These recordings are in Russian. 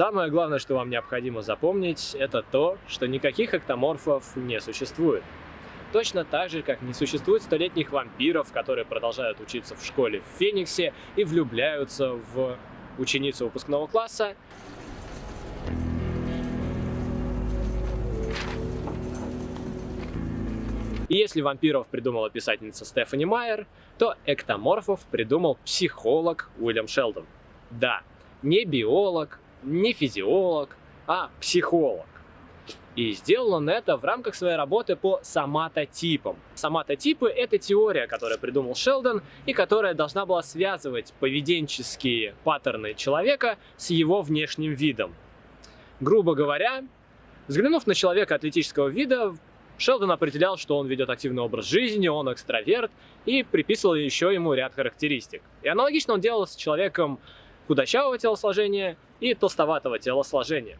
Самое главное, что вам необходимо запомнить, это то, что никаких эктоморфов не существует. Точно так же, как не существует столетних вампиров, которые продолжают учиться в школе в Фениксе и влюбляются в ученицу выпускного класса, И если вампиров придумала писательница Стефани Майер, то эктоморфов придумал психолог Уильям Шелдон. Да, не биолог, не физиолог, а психолог. И сделал он это в рамках своей работы по соматотипам. Соматотипы — это теория, которую придумал Шелдон и которая должна была связывать поведенческие паттерны человека с его внешним видом. Грубо говоря, взглянув на человека атлетического вида, Шелдон определял, что он ведет активный образ жизни, он экстраверт, и приписывал еще ему ряд характеристик. И аналогично он делал с человеком худощавого телосложения и толстоватого телосложения.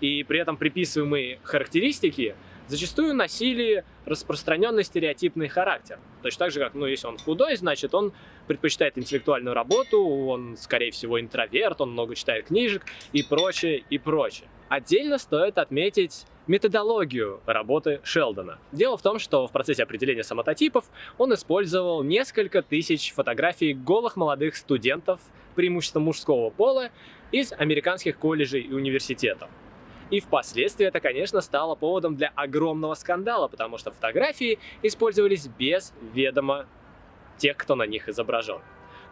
И при этом приписываемые характеристики зачастую носили распространенный стереотипный характер. Точно так же, как, ну, если он худой, значит, он предпочитает интеллектуальную работу, он, скорее всего, интроверт, он много читает книжек и прочее, и прочее. Отдельно стоит отметить методологию работы Шелдона. Дело в том, что в процессе определения самототипов он использовал несколько тысяч фотографий голых молодых студентов, преимущественно мужского пола, из американских колледжей и университетов. И впоследствии это, конечно, стало поводом для огромного скандала, потому что фотографии использовались без ведома тех, кто на них изображен.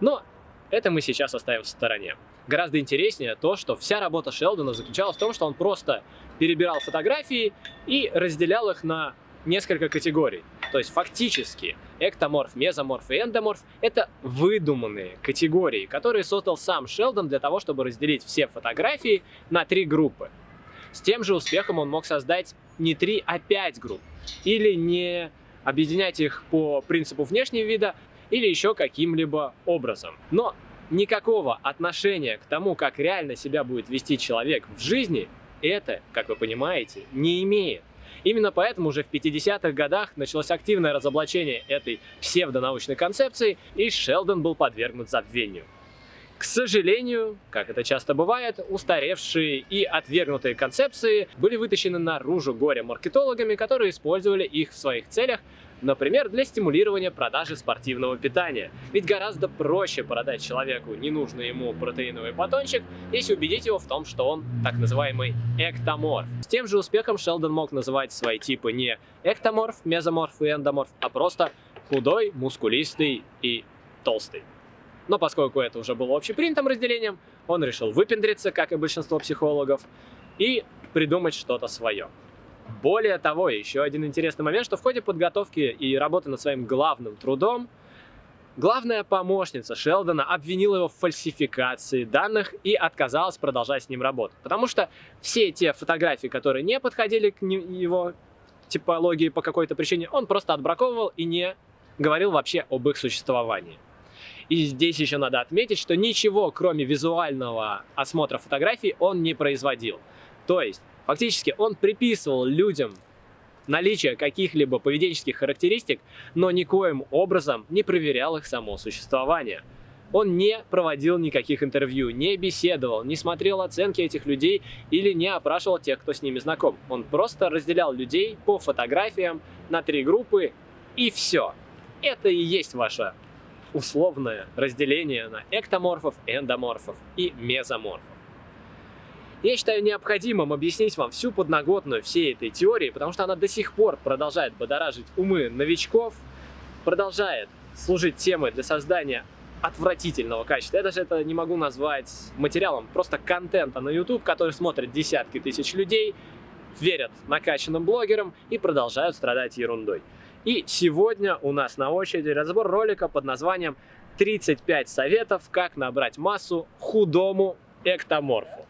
Но это мы сейчас оставим в стороне. Гораздо интереснее то, что вся работа Шелдона заключалась в том, что он просто перебирал фотографии и разделял их на несколько категорий. То есть фактически эктоморф, мезоморф и эндоморф — это выдуманные категории, которые создал сам Шелдон для того, чтобы разделить все фотографии на три группы. С тем же успехом он мог создать не три, а пять групп. Или не объединять их по принципу внешнего вида, или еще каким-либо образом. Но никакого отношения к тому, как реально себя будет вести человек в жизни, это, как вы понимаете, не имеет. Именно поэтому уже в 50-х годах началось активное разоблачение этой псевдонаучной концепции, и Шелдон был подвергнут забвению. К сожалению, как это часто бывает, устаревшие и отвергнутые концепции были вытащены наружу горе-маркетологами, которые использовали их в своих целях, например, для стимулирования продажи спортивного питания. Ведь гораздо проще продать человеку ненужный ему протеиновый батончик, если убедить его в том, что он так называемый эктоморф. С тем же успехом Шелдон мог называть свои типы не эктоморф, мезоморф и эндоморф, а просто худой, мускулистый и толстый. Но поскольку это уже было общепринятым разделением, он решил выпендриться, как и большинство психологов, и придумать что-то свое. Более того, еще один интересный момент, что в ходе подготовки и работы над своим главным трудом, главная помощница Шелдона обвинила его в фальсификации данных и отказалась продолжать с ним работать. Потому что все те фотографии, которые не подходили к его типологии по какой-то причине, он просто отбраковывал и не говорил вообще об их существовании. И здесь еще надо отметить, что ничего, кроме визуального осмотра фотографий, он не производил. То есть, фактически, он приписывал людям наличие каких-либо поведенческих характеристик, но никоим образом не проверял их само существование. Он не проводил никаких интервью, не беседовал, не смотрел оценки этих людей или не опрашивал тех, кто с ними знаком. Он просто разделял людей по фотографиям на три группы и все. Это и есть ваша условное разделение на эктоморфов, эндоморфов и мезоморфов. Я считаю необходимым объяснить вам всю подноготную всей этой теории, потому что она до сих пор продолжает бодоражить умы новичков, продолжает служить темой для создания отвратительного качества. Я даже это не могу назвать материалом, просто контента на YouTube, который смотрят десятки тысяч людей, верят накачанным блогерам и продолжают страдать ерундой. И сегодня у нас на очереди разбор ролика под названием 35 советов, как набрать массу худому эктоморфу.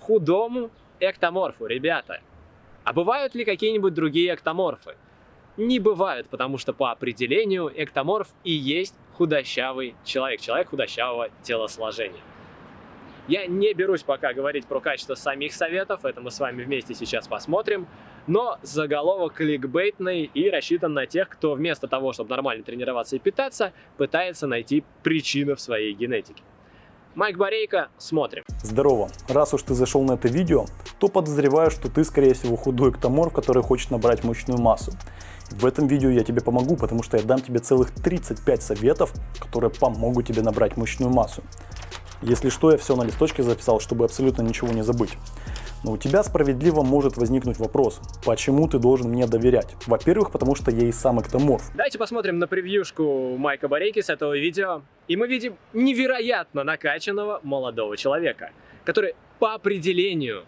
Худому эктоморфу, ребята. А бывают ли какие-нибудь другие эктоморфы? Не бывают, потому что по определению эктоморф и есть худощавый человек, человек худощавого телосложения. Я не берусь пока говорить про качество самих советов, это мы с вами вместе сейчас посмотрим, но заголовок кликбейтный и рассчитан на тех, кто вместо того, чтобы нормально тренироваться и питаться, пытается найти причину в своей генетике. Майк Борейко, смотрим. Здорово! Раз уж ты зашел на это видео, то подозреваю, что ты, скорее всего, худой эктоморф, который хочет набрать мощную массу. В этом видео я тебе помогу, потому что я дам тебе целых 35 советов, которые помогут тебе набрать мощную массу. Если что, я все на листочке записал, чтобы абсолютно ничего не забыть. Но у тебя справедливо может возникнуть вопрос, почему ты должен мне доверять? Во-первых, потому что я и сам эктоморф. Давайте посмотрим на превьюшку Майка Борейки с этого видео. И мы видим невероятно накачанного молодого человека, который по определению,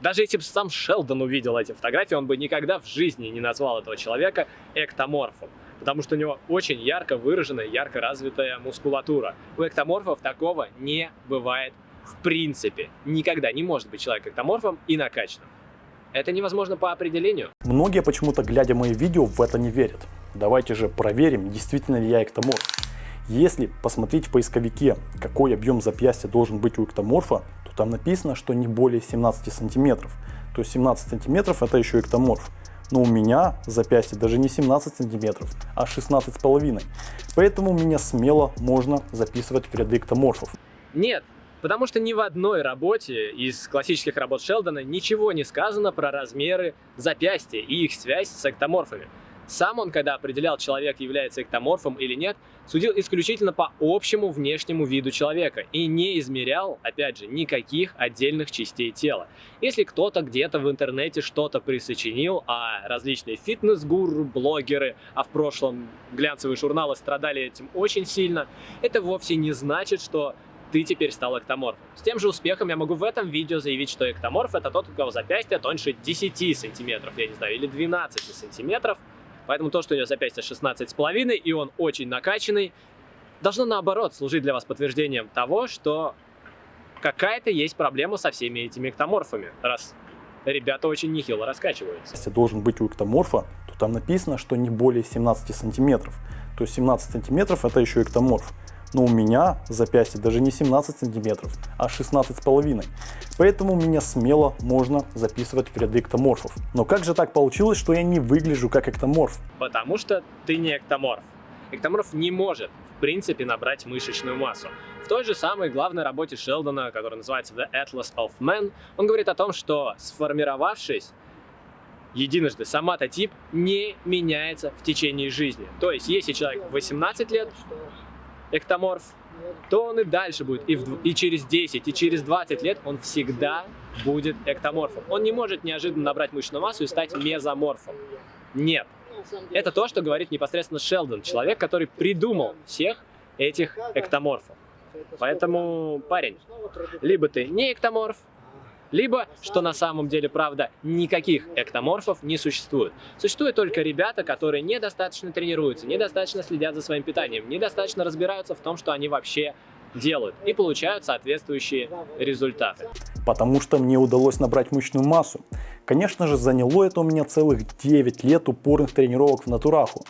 даже если бы сам Шелдон увидел эти фотографии, он бы никогда в жизни не назвал этого человека эктоморфом потому что у него очень ярко выраженная, ярко развитая мускулатура. У эктоморфов такого не бывает в принципе никогда не может быть человек эктоморфом и накачанным. Это невозможно по определению. Многие почему-то, глядя мои видео, в это не верят. Давайте же проверим, действительно ли я эктоморф. Если посмотреть в поисковике, какой объем запястья должен быть у эктоморфа, то там написано, что не более 17 сантиметров. То есть 17 сантиметров это еще эктоморф. Но у меня запястье даже не 17 сантиметров, а 16 с половиной. Поэтому меня смело можно записывать в ряды эктоморфов. Нет, Потому что ни в одной работе из классических работ Шелдона ничего не сказано про размеры запястья и их связь с эктоморфами. Сам он, когда определял, человек является эктоморфом или нет, судил исключительно по общему внешнему виду человека и не измерял, опять же, никаких отдельных частей тела. Если кто-то где-то в интернете что-то присочинил, а различные фитнес-гуру, блогеры, а в прошлом глянцевые журналы страдали этим очень сильно, это вовсе не значит, что ты теперь стал эктоморфом. С тем же успехом я могу в этом видео заявить, что эктоморф это тот, у кого запястье тоньше 10 сантиметров, я не знаю, или 12 сантиметров. Поэтому то, что у него запястье 16,5 и он очень накачанный, должно наоборот служить для вас подтверждением того, что какая-то есть проблема со всеми этими эктоморфами, раз ребята очень нехило раскачиваются. Если должен быть у эктоморфа, то там написано, что не более 17 сантиметров. То есть 17 сантиметров это еще эктоморф но у меня запястье даже не 17 сантиметров, а 16 с половиной. Поэтому меня смело можно записывать в ряды эктоморфов. Но как же так получилось, что я не выгляжу как эктоморф? Потому что ты не эктоморф. Эктоморф не может, в принципе, набрать мышечную массу. В той же самой главной работе Шелдона, которая называется The Atlas of Men, он говорит о том, что сформировавшись единожды соматотип не меняется в течение жизни. То есть, если человек 18 лет эктоморф, то он и дальше будет, и, в, и через 10, и через 20 лет он всегда будет эктоморфом. Он не может неожиданно набрать мышечную массу и стать мезоморфом. Нет. Это то, что говорит непосредственно Шелдон, человек, который придумал всех этих эктоморфов. Поэтому, парень, либо ты не эктоморф, либо, что на самом деле правда, никаких эктоморфов не существует. Существуют только ребята, которые недостаточно тренируются, недостаточно следят за своим питанием, недостаточно разбираются в том, что они вообще делают и получают соответствующие результаты. Потому что мне удалось набрать мышечную массу. Конечно же, заняло это у меня целых 9 лет упорных тренировок в натураху.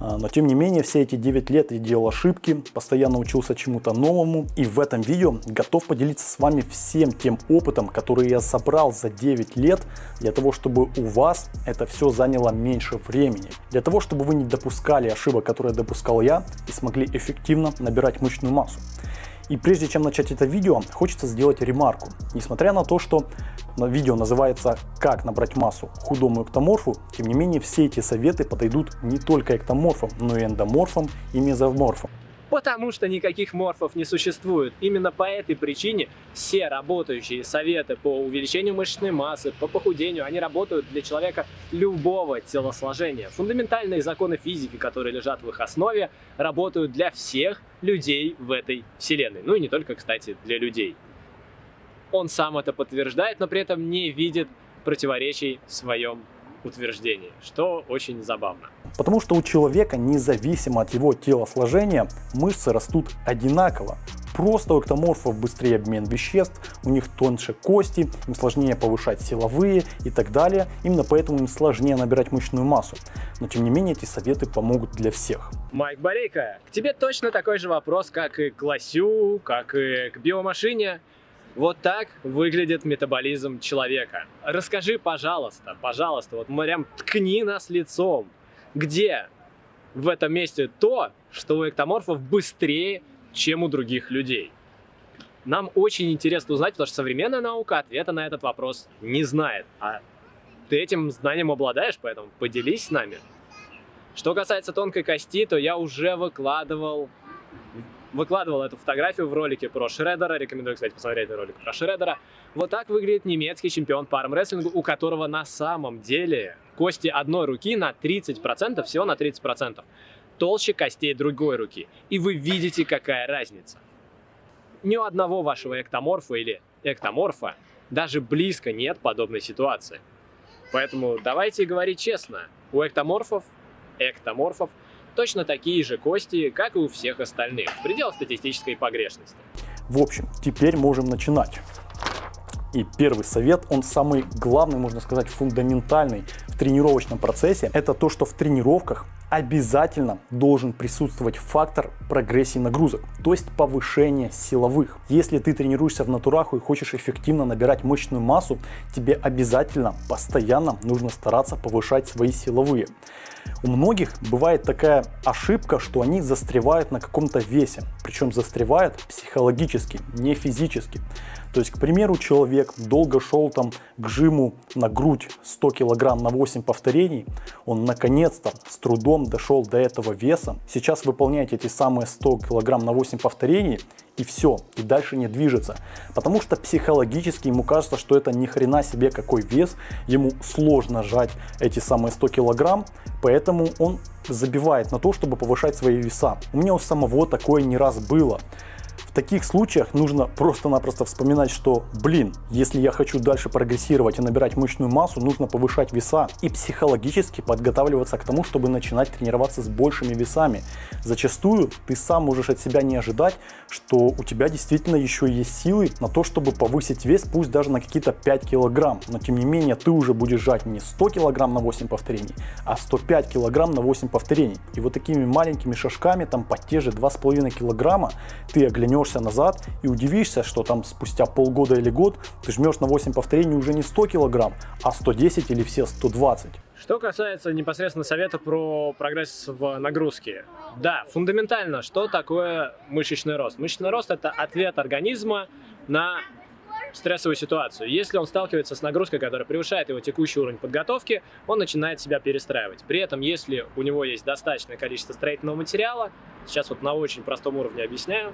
А, но тем не менее, все эти 9 лет я делал ошибки, постоянно учился чему-то новому. И в этом видео готов поделиться с вами всем тем опытом, который я собрал за 9 лет, для того, чтобы у вас это все заняло меньше времени. Для того, чтобы вы не допускали ошибок, которые допускал я, и смогли эффективно набирать мышечную массу. И прежде чем начать это видео, хочется сделать ремарку. Несмотря на то, что видео называется «Как набрать массу худому эктоморфу», тем не менее все эти советы подойдут не только эктоморфам, но и эндоморфам и мезоморфам. Потому что никаких морфов не существует. Именно по этой причине все работающие советы по увеличению мышечной массы, по похудению, они работают для человека любого телосложения. Фундаментальные законы физики, которые лежат в их основе, работают для всех людей в этой вселенной. Ну и не только, кстати, для людей. Он сам это подтверждает, но при этом не видит противоречий в своем утверждений, что очень забавно. Потому что у человека, независимо от его телосложения, мышцы растут одинаково. Просто у эктоморфов быстрее обмен веществ, у них тоньше кости, им сложнее повышать силовые и так далее. Именно поэтому им сложнее набирать мышечную массу. Но тем не менее эти советы помогут для всех. Майк Борейко, к тебе точно такой же вопрос, как и к лосю, как и к биомашине. Вот так выглядит метаболизм человека. Расскажи, пожалуйста, пожалуйста, вот прям ткни нас лицом. Где в этом месте то, что у эктоморфов быстрее, чем у других людей? Нам очень интересно узнать, потому что современная наука ответа на этот вопрос не знает. А ты этим знанием обладаешь, поэтому поделись с нами. Что касается тонкой кости, то я уже выкладывал выкладывал эту фотографию в ролике про Шредера. Рекомендую, кстати, посмотреть ролик про Шредера. Вот так выглядит немецкий чемпион по армрестлингу, у которого на самом деле кости одной руки на 30%, всего на 30%, толще костей другой руки. И вы видите, какая разница. Ни у одного вашего эктоморфа или эктоморфа даже близко нет подобной ситуации. Поэтому давайте говорить честно. У эктоморфов, эктоморфов точно такие же кости, как и у всех остальных, в пределах статистической погрешности. В общем, теперь можем начинать. И первый совет, он самый главный, можно сказать, фундаментальный в тренировочном процессе, это то, что в тренировках обязательно должен присутствовать фактор прогрессии нагрузок, то есть повышение силовых. Если ты тренируешься в натураху и хочешь эффективно набирать мышечную массу, тебе обязательно постоянно нужно стараться повышать свои силовые. У многих бывает такая ошибка, что они застревают на каком-то весе, причем застревают психологически, не физически. То есть, к примеру, человек долго шел там к жиму на грудь 100 килограмм на 8 повторений, он наконец-то с трудом дошел до этого веса, сейчас выполняет эти самые 100 килограмм на 8 повторений и все, и дальше не движется. Потому что психологически ему кажется, что это ни хрена себе какой вес, ему сложно жать эти самые 100 килограмм, поэтому он забивает на то, чтобы повышать свои веса. У меня у самого такое не раз было таких случаях нужно просто-напросто вспоминать, что, блин, если я хочу дальше прогрессировать и набирать мышечную массу, нужно повышать веса и психологически подготавливаться к тому, чтобы начинать тренироваться с большими весами. Зачастую ты сам можешь от себя не ожидать, что у тебя действительно еще есть силы на то, чтобы повысить вес, пусть даже на какие-то 5 килограмм. Но тем не менее ты уже будешь жать не 100 килограмм на 8 повторений, а 105 килограмм на 8 повторений. И вот такими маленькими шажками, там по те же 2,5 килограмма, ты оглянешь вернешься назад и удивишься, что там спустя полгода или год ты жмешь на 8 повторений уже не 100 килограмм, а 110 или все 120. Что касается непосредственно совета про прогресс в нагрузке. Да, фундаментально, что такое мышечный рост? Мышечный рост – это ответ организма на стрессовую ситуацию. Если он сталкивается с нагрузкой, которая превышает его текущий уровень подготовки, он начинает себя перестраивать. При этом, если у него есть достаточное количество строительного материала, сейчас вот на очень простом уровне объясняю,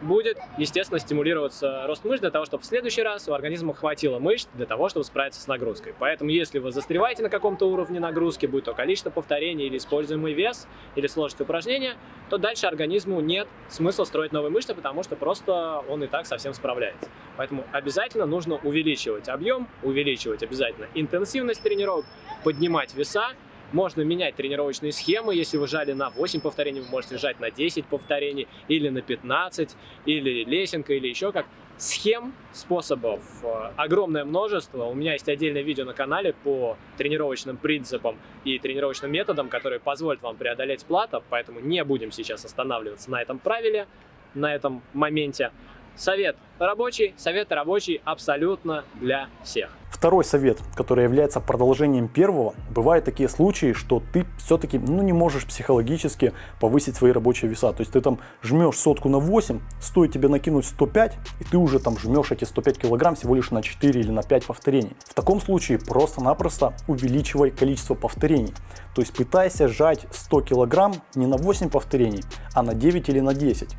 будет, естественно, стимулироваться рост мышц для того, чтобы в следующий раз у организма хватило мышц для того, чтобы справиться с нагрузкой. Поэтому, если вы застреваете на каком-то уровне нагрузки, будь то количество повторений или используемый вес, или сложность упражнения, то дальше организму нет смысла строить новые мышцы, потому что просто он и так совсем справляется. Поэтому обязательно нужно увеличивать объем, увеличивать обязательно интенсивность тренировок, поднимать веса, можно менять тренировочные схемы. Если вы жали на 8 повторений, вы можете жать на 10 повторений, или на 15, или лесенка, или еще как. Схем, способов э, огромное множество. У меня есть отдельное видео на канале по тренировочным принципам и тренировочным методам, которые позволят вам преодолеть плата, поэтому не будем сейчас останавливаться на этом правиле, на этом моменте. Совет рабочий, совет рабочий абсолютно для всех. Второй совет, который является продолжением первого, бывают такие случаи, что ты все-таки ну, не можешь психологически повысить свои рабочие веса. То есть ты там жмешь сотку на 8, стоит тебе накинуть 105, и ты уже там жмешь эти 105 килограмм всего лишь на 4 или на 5 повторений. В таком случае просто-напросто увеличивай количество повторений. То есть пытайся сжать 100 килограмм не на 8 повторений, а на 9 или на 10.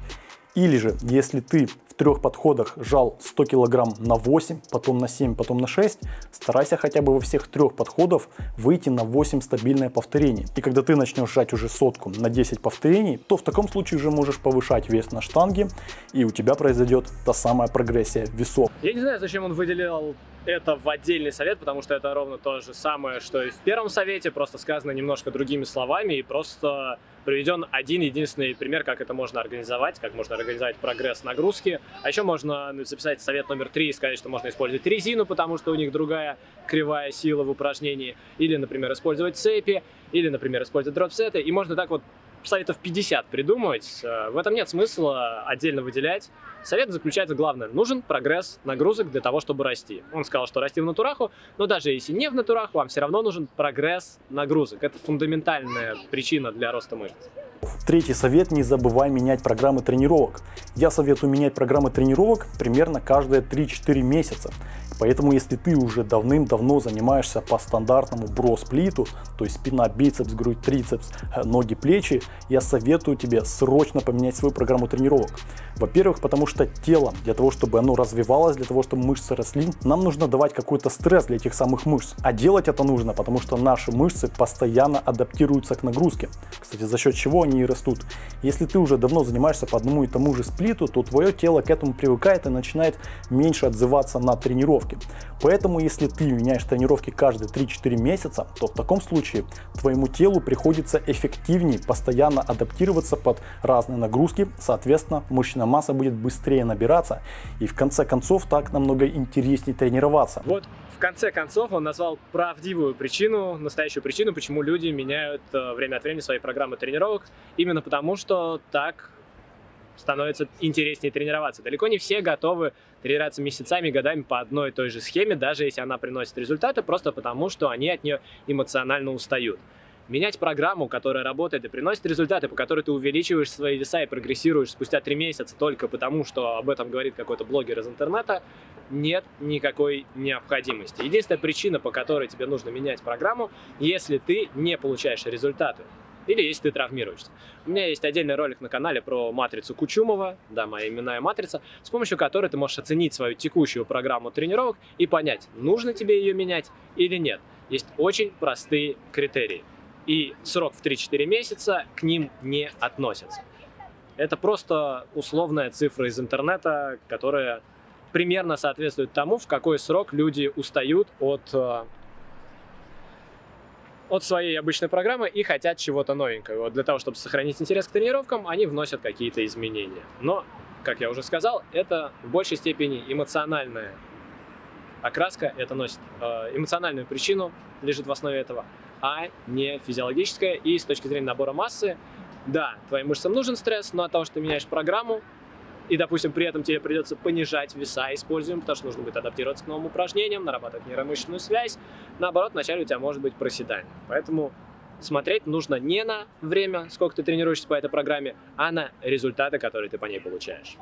Или же, если ты в трех подходах жал 100 килограмм на 8, потом на 7, потом на 6, старайся хотя бы во всех трех подходах выйти на 8 стабильное повторений. И когда ты начнешь жать уже сотку на 10 повторений, то в таком случае уже можешь повышать вес на штанге, и у тебя произойдет та самая прогрессия весов. Я не знаю, зачем он выделил это в отдельный совет, потому что это ровно то же самое, что и в первом совете, просто сказано немножко другими словами и просто приведен один единственный пример, как это можно организовать, как можно организовать прогресс нагрузки. А еще можно записать совет номер три и сказать, что можно использовать резину, потому что у них другая кривая сила в упражнении, или, например, использовать цепи, или, например, использовать дропсеты, и можно так вот советов 50 придумывать. Э, в этом нет смысла отдельно выделять. Совет заключается главное. Нужен прогресс нагрузок для того, чтобы расти. Он сказал, что расти в натураху, но даже если не в натураху, вам все равно нужен прогресс нагрузок. Это фундаментальная причина для роста мышц. Третий совет – не забывай менять программы тренировок. Я советую менять программы тренировок примерно каждые 3-4 месяца. Поэтому если ты уже давным-давно занимаешься по стандартному бросплиту, то есть спина, бицепс, грудь, трицепс, э, ноги, плечи, я советую тебе срочно поменять свою программу тренировок. Во-первых, потому что тело, для того, чтобы оно развивалось, для того, чтобы мышцы росли, нам нужно давать какой-то стресс для этих самых мышц. А делать это нужно, потому что наши мышцы постоянно адаптируются к нагрузке. Кстати, за счет чего они и растут. Если ты уже давно занимаешься по одному и тому же сплиту, то твое тело к этому привыкает и начинает меньше отзываться на тренировки. Поэтому, если ты меняешь тренировки каждые 3-4 месяца, то в таком случае твоему телу приходится эффективнее постоянно адаптироваться под разные нагрузки, соответственно, мышечная масса будет быстрее набираться и в конце концов так намного интереснее тренироваться. Вот в конце концов он назвал правдивую причину, настоящую причину, почему люди меняют э, время от времени свои программы тренировок, именно потому что так становится интереснее тренироваться. Далеко не все готовы тренироваться месяцами, годами по одной и той же схеме, даже если она приносит результаты, просто потому, что они от нее эмоционально устают. Менять программу, которая работает и приносит результаты, по которой ты увеличиваешь свои веса и прогрессируешь спустя три месяца только потому, что об этом говорит какой-то блогер из интернета, нет никакой необходимости. Единственная причина, по которой тебе нужно менять программу, если ты не получаешь результаты или если ты травмируешься. У меня есть отдельный ролик на канале про матрицу Кучумова, да, моя именная матрица, с помощью которой ты можешь оценить свою текущую программу тренировок и понять, нужно тебе ее менять или нет. Есть очень простые критерии, и срок в 3-4 месяца к ним не относится. Это просто условная цифра из интернета, которая примерно соответствует тому, в какой срок люди устают от э, от своей обычной программы и хотят чего-то новенького. Вот для того, чтобы сохранить интерес к тренировкам, они вносят какие-то изменения. Но, как я уже сказал, это в большей степени эмоциональная окраска, это носит э, эмоциональную причину, лежит в основе этого, а не физиологическая. И с точки зрения набора массы, да, твоим мышцам нужен стресс, но от того, что ты меняешь программу, и, допустим, при этом тебе придется понижать веса используем, потому что нужно будет адаптироваться к новым упражнениям, нарабатывать нейромышечную связь. Наоборот, вначале у тебя может быть проседание. Поэтому смотреть нужно не на время, сколько ты тренируешься по этой программе, а на результаты, которые ты по ней получаешь.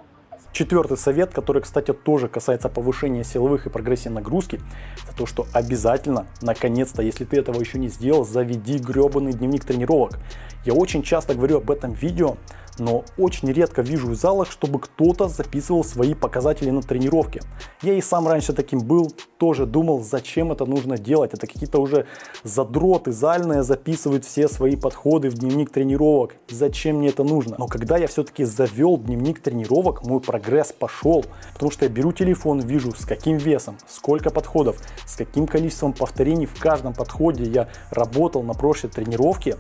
Четвертый совет, который, кстати, тоже касается повышения силовых и прогрессии нагрузки, это то, что обязательно, наконец-то, если ты этого еще не сделал, заведи гребаный дневник тренировок. Я очень часто говорю об этом видео, но очень редко вижу в залах, чтобы кто-то записывал свои показатели на тренировке. Я и сам раньше таким был, тоже думал, зачем это нужно делать. Это какие-то уже задроты зальные записывают все свои подходы в дневник тренировок. Зачем мне это нужно? Но когда я все-таки завел дневник тренировок, мой прогресс пошел. Потому что я беру телефон, вижу с каким весом, сколько подходов, с каким количеством повторений в каждом подходе я работал на прошлой тренировке.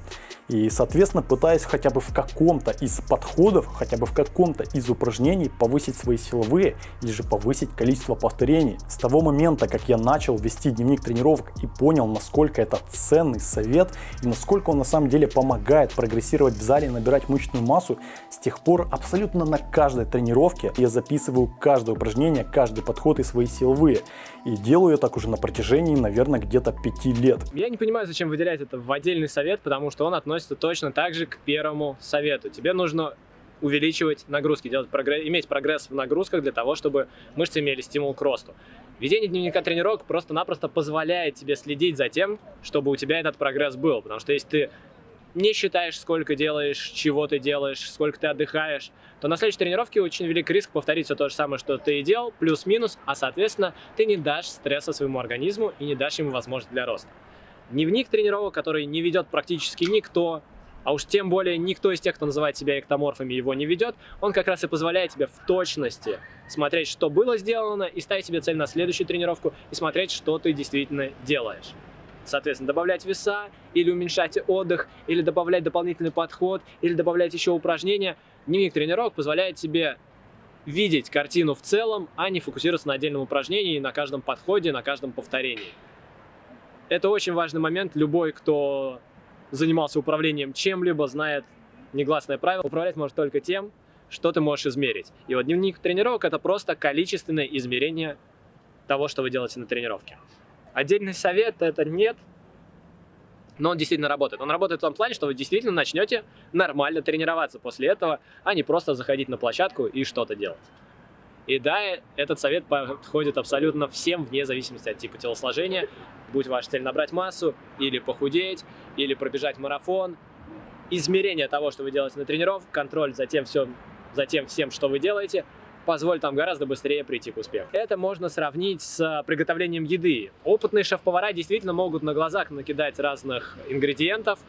И, соответственно, пытаюсь хотя бы в каком-то из подходов, хотя бы в каком-то из упражнений повысить свои силовые или же повысить количество повторений. С того момента, как я начал вести дневник тренировок и понял, насколько это ценный совет и насколько он на самом деле помогает прогрессировать в зале и набирать мышечную массу, с тех пор абсолютно на каждой тренировке я записываю каждое упражнение, каждый подход и свои силовые. И делаю я так уже на протяжении, наверное, где-то 5 лет. Я не понимаю, зачем выделять это в отдельный совет, потому что он относится точно так же к первому совету. Тебе нужно увеличивать нагрузки, делать прогресс, иметь прогресс в нагрузках для того, чтобы мышцы имели стимул к росту. Ведение дневника тренировок просто-напросто позволяет тебе следить за тем, чтобы у тебя этот прогресс был. Потому что если ты не считаешь, сколько делаешь, чего ты делаешь, сколько ты отдыхаешь, то на следующей тренировке очень велик риск повторить все то же самое, что ты и делал, плюс-минус, а соответственно ты не дашь стресса своему организму и не дашь ему возможность для роста. Дневник тренировок, который не ведет практически никто, а уж тем более никто из тех, кто называет себя эктоморфами, его не ведет, он как раз и позволяет тебе в точности смотреть, что было сделано, и ставить себе цель на следующую тренировку, и смотреть, что ты действительно делаешь. Соответственно, добавлять веса, или уменьшать отдых, или добавлять дополнительный подход, или добавлять еще упражнения. Дневник тренировок позволяет тебе видеть картину в целом, а не фокусироваться на отдельном упражнении, на каждом подходе, на каждом повторении. Это очень важный момент. Любой, кто занимался управлением чем-либо, знает негласное правило, управлять может только тем, что ты можешь измерить. И вот дневник тренировок это просто количественное измерение того, что вы делаете на тренировке. Отдельный совет это нет, но он действительно работает. Он работает в том плане, что вы действительно начнете нормально тренироваться после этого, а не просто заходить на площадку и что-то делать. И да, этот совет подходит абсолютно всем, вне зависимости от типа телосложения. Будь ваша цель набрать массу, или похудеть, или пробежать марафон. Измерение того, что вы делаете на тренировке, контроль за тем, все, за тем всем, что вы делаете – позволит вам гораздо быстрее прийти к успеху. Это можно сравнить с приготовлением еды. Опытные шеф-повара действительно могут на глазах накидать разных ингредиентов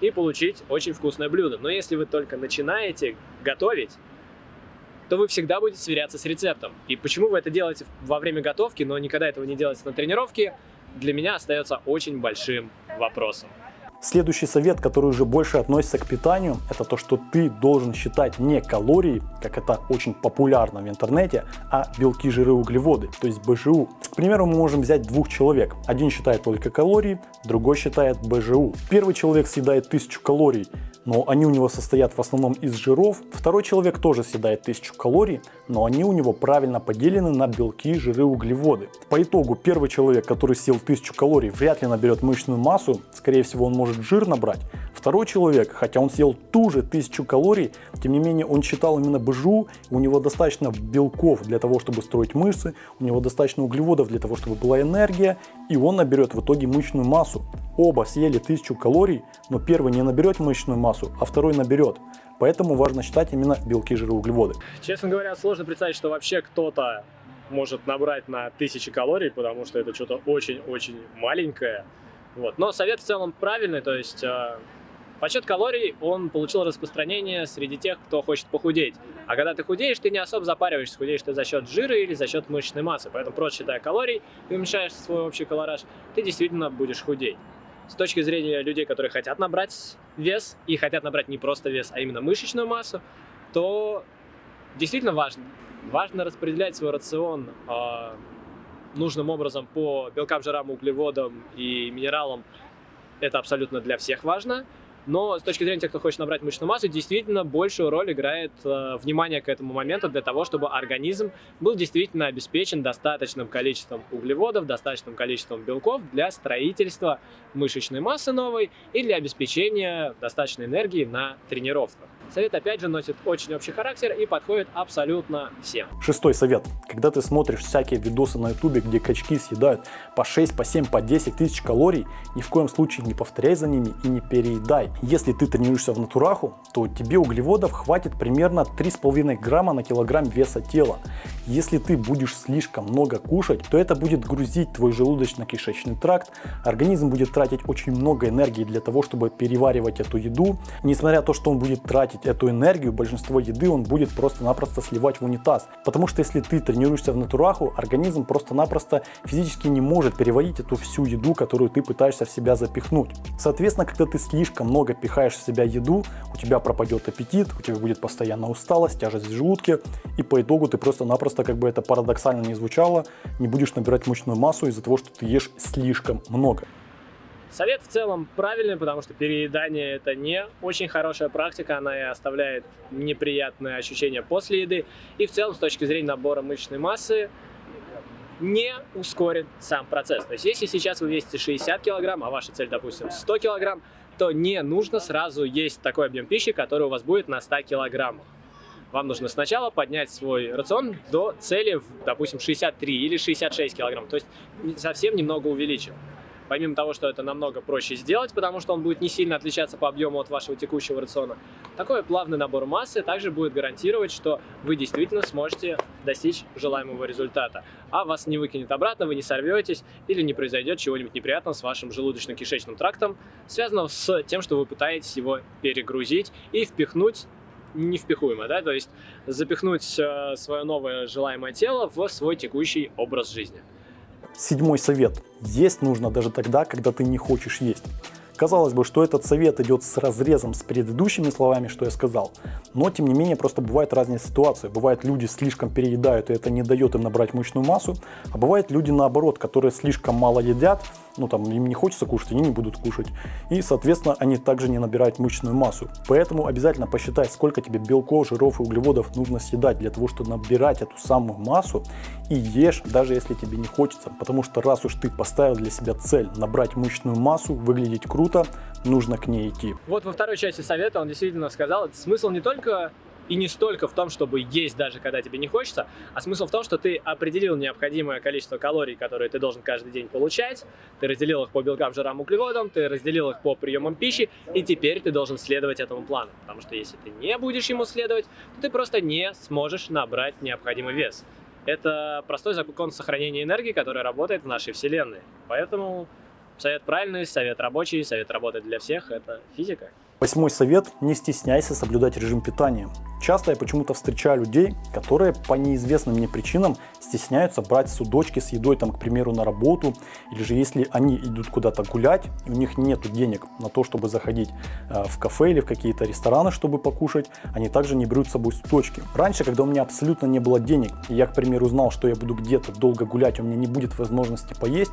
и получить очень вкусное блюдо. Но если вы только начинаете готовить, то вы всегда будете сверяться с рецептом. И почему вы это делаете во время готовки, но никогда этого не делаете на тренировке, для меня остается очень большим вопросом. Следующий совет, который уже больше относится к питанию, это то, что ты должен считать не калории, как это очень популярно в интернете, а белки, жиры, углеводы, то есть БЖУ. К примеру, мы можем взять двух человек. Один считает только калории, другой считает БЖУ. Первый человек съедает 1000 калорий, но они у него состоят в основном из жиров. Второй человек тоже съедает 1000 калорий, но они у него правильно поделены на белки, жиры, углеводы. По итогу первый человек, который съел 1000 калорий, вряд ли наберет мышечную массу, скорее всего он может жир набрать. Второй человек, хотя он съел ту же 1000 калорий, тем не менее он считал именно БЖУ, у него достаточно белков для того, чтобы строить мышцы, у него достаточно углеводов для того, чтобы была энергия, и он наберет в итоге мышечную массу. Оба съели 1000 калорий, но первый не наберет мышечную массу, а второй наберет. Поэтому важно считать именно белки, жиры, углеводы. Честно говоря, сложно представить, что вообще кто-то может набрать на 1000 калорий, потому что это что-то очень-очень маленькое. Вот. Но совет в целом правильный, то есть э, подсчет калорий, он получил распространение среди тех, кто хочет похудеть. А когда ты худеешь, ты не особо запариваешься, худеешь ты за счет жира или за счет мышечной массы. Поэтому просто считая калорий и уменьшаешь свой общий колораж, ты действительно будешь худеть с точки зрения людей, которые хотят набрать вес и хотят набрать не просто вес, а именно мышечную массу, то действительно важно. Важно распределять свой рацион э, нужным образом по белкам, жирам, углеводам и минералам. Это абсолютно для всех важно. Но с точки зрения тех, кто хочет набрать мышечную массу, действительно большую роль играет э, внимание к этому моменту для того, чтобы организм был действительно обеспечен достаточным количеством углеводов, достаточным количеством белков для строительства мышечной массы новой и для обеспечения достаточной энергии на тренировках. Совет опять же носит очень общий характер и подходит абсолютно всем. Шестой совет. Когда ты смотришь всякие видосы на ютубе, где качки съедают по 6, по 7, по 10 тысяч калорий, ни в коем случае не повторяй за ними и не переедай. Если ты тренируешься в натураху, то тебе углеводов хватит примерно 3,5 грамма на килограмм веса тела. Если ты будешь слишком много кушать, то это будет грузить твой желудочно-кишечный тракт, организм будет тратить очень много энергии для того, чтобы переваривать эту еду. Несмотря на то, что он будет тратить тратить эту энергию, большинство еды он будет просто-напросто сливать в унитаз. Потому что если ты тренируешься в натураху, организм просто-напросто физически не может переварить эту всю еду, которую ты пытаешься в себя запихнуть. Соответственно, когда ты слишком много пихаешь в себя еду, у тебя пропадет аппетит, у тебя будет постоянно усталость, тяжесть в желудке, и по итогу ты просто-напросто, как бы это парадоксально не звучало, не будешь набирать мышечную массу из-за того, что ты ешь слишком много. Совет в целом правильный, потому что переедание это не очень хорошая практика, она и оставляет неприятные ощущения после еды. И в целом с точки зрения набора мышечной массы не ускорит сам процесс. То есть если сейчас вы весите 60 килограмм, а ваша цель, допустим, 100 килограмм, то не нужно сразу есть такой объем пищи, который у вас будет на 100 килограммах. Вам нужно сначала поднять свой рацион до цели, допустим, 63 или 66 килограмм, то есть совсем немного увеличил. Помимо того, что это намного проще сделать, потому что он будет не сильно отличаться по объему от вашего текущего рациона, такой плавный набор массы также будет гарантировать, что вы действительно сможете достичь желаемого результата. А вас не выкинет обратно, вы не сорветесь или не произойдет чего-нибудь неприятного с вашим желудочно-кишечным трактом, связанного с тем, что вы пытаетесь его перегрузить и впихнуть невпихуемо, да, то есть запихнуть э, свое новое желаемое тело в свой текущий образ жизни. Седьмой совет. Есть нужно даже тогда, когда ты не хочешь есть. Казалось бы, что этот совет идет с разрезом с предыдущими словами, что я сказал, но тем не менее просто бывают разные ситуации. Бывает люди слишком переедают и это не дает им набрать мышечную массу, а бывают люди наоборот, которые слишком мало едят ну там им не хочется кушать, они не будут кушать. И, соответственно, они также не набирают мышечную массу. Поэтому обязательно посчитай, сколько тебе белков, жиров и углеводов нужно съедать для того, чтобы набирать эту самую массу. И ешь, даже если тебе не хочется. Потому что раз уж ты поставил для себя цель набрать мышечную массу, выглядеть круто, нужно к ней идти. Вот во второй части совета он действительно сказал, смысл не только и не столько в том, чтобы есть даже когда тебе не хочется, а смысл в том, что ты определил необходимое количество калорий, которые ты должен каждый день получать, ты разделил их по белкам, жирам, углеводам, ты разделил их по приемам пищи, и теперь ты должен следовать этому плану. Потому что если ты не будешь ему следовать, то ты просто не сможешь набрать необходимый вес. Это простой закон сохранения энергии, который работает в нашей Вселенной. Поэтому совет правильный, совет рабочий, совет работает для всех – это физика. Восьмой совет – не стесняйся соблюдать режим питания. Часто я почему-то встречаю людей, которые по неизвестным мне причинам стесняются брать судочки с едой, там, к примеру, на работу, или же если они идут куда-то гулять, и у них нет денег на то, чтобы заходить э, в кафе или в какие-то рестораны, чтобы покушать, они также не берут с собой судочки. Раньше, когда у меня абсолютно не было денег, и я, к примеру, знал, что я буду где-то долго гулять, у меня не будет возможности поесть,